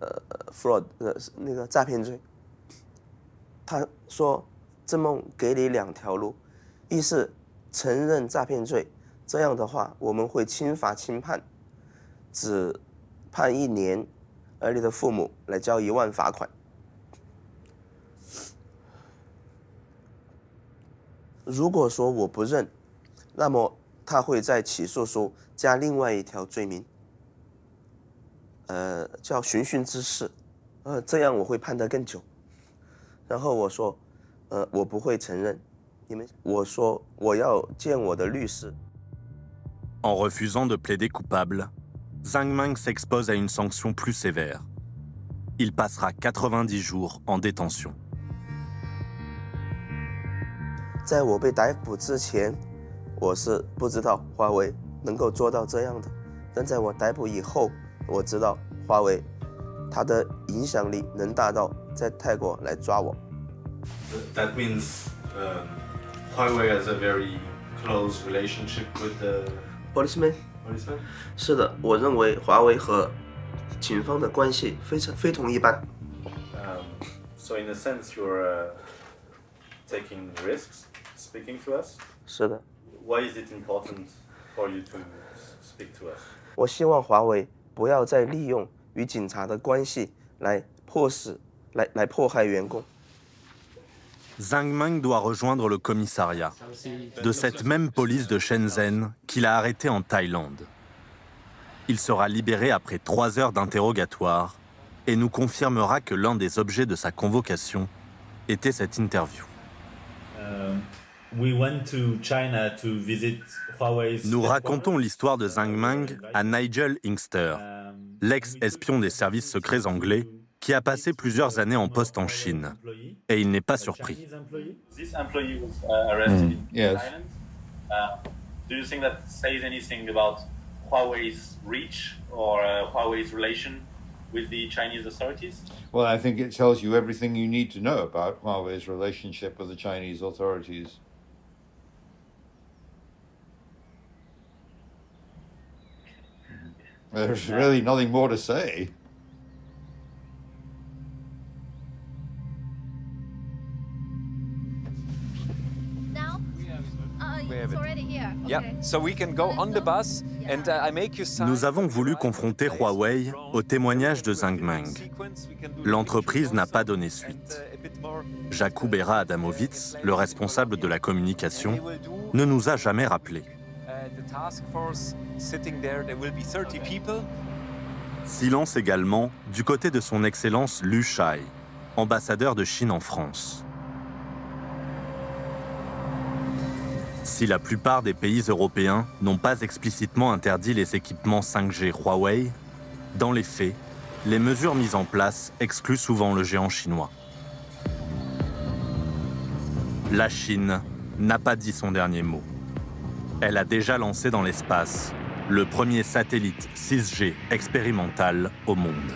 呃 fraud 呃那个诈骗罪。他说：“郑梦给你两条路，一是承认诈骗罪，这样的话我们会轻罚轻判，只判一年，而你的父母来交一万罚款。如果说我不认，那么。”他会在起诉书加另外一条罪名，呃，叫寻衅滋事，呃，这样我会判得更久。然后我说，呃，我不会承认。你们，我说我要见我的律师。En refusant de plaider coupable, Zhang Meng s'expose à une sanction plus sévère. Il passera 90 jours en détention. That means um, Huawei has a very close relationship with the policeman. Policeman. 是的，我认为华为和警方的关系非常非同一般。Um, so in a sense, you're uh, taking risks speaking to us. 是的。Why is it important for you to speak to us? 我希望华为不要再利用与警察的关系来迫使、来来迫害员工。Zhang Meng doit rejoindre le commissariat de cette même police de Shenzhen qu'il a arrêté en Thaïlande. Il sera libéré après trois heures d'interrogatoire et nous confirmera que l'un des objets de sa convocation était cette interview. Huawei's Nous racontons l'histoire de Zhang Meng à Nigel Inkster, l'ex-espion des services secrets anglais qui a passé plusieurs années en poste en Chine. Et il n'est pas surpris. This employee was uh, arrested Mm, in yes. Thailand. Uh, do you think that says anything about Huawei's reach or uh, Huawei's relation with the Chinese authorities? Well, I think it tells you everything you need to know about Huawei's relationship with the Chinese authorities. There's really nothing more to say. Nous avons voulu confronter Huawei au témoignage de Zhang Meng. L'entreprise n'a pas donné suite. Jakub Bera Adamovitz, le responsable de la communication, ne nous a jamais rappelé. Uh, the task force sitting there, there will be 30 people. Silence également du côté de son Excellence Lu Shai, ambassadeur de Chine en France. Si la plupart des pays européens n'ont pas explicitement interdit les équipements 5G Huawei, dans les faits, les mesures mises en place excluent souvent le géant chinois. La Chine n'a pas dit son dernier mot. Elle a déjà lancé dans l'espace le premier satellite 6G expérimental au monde.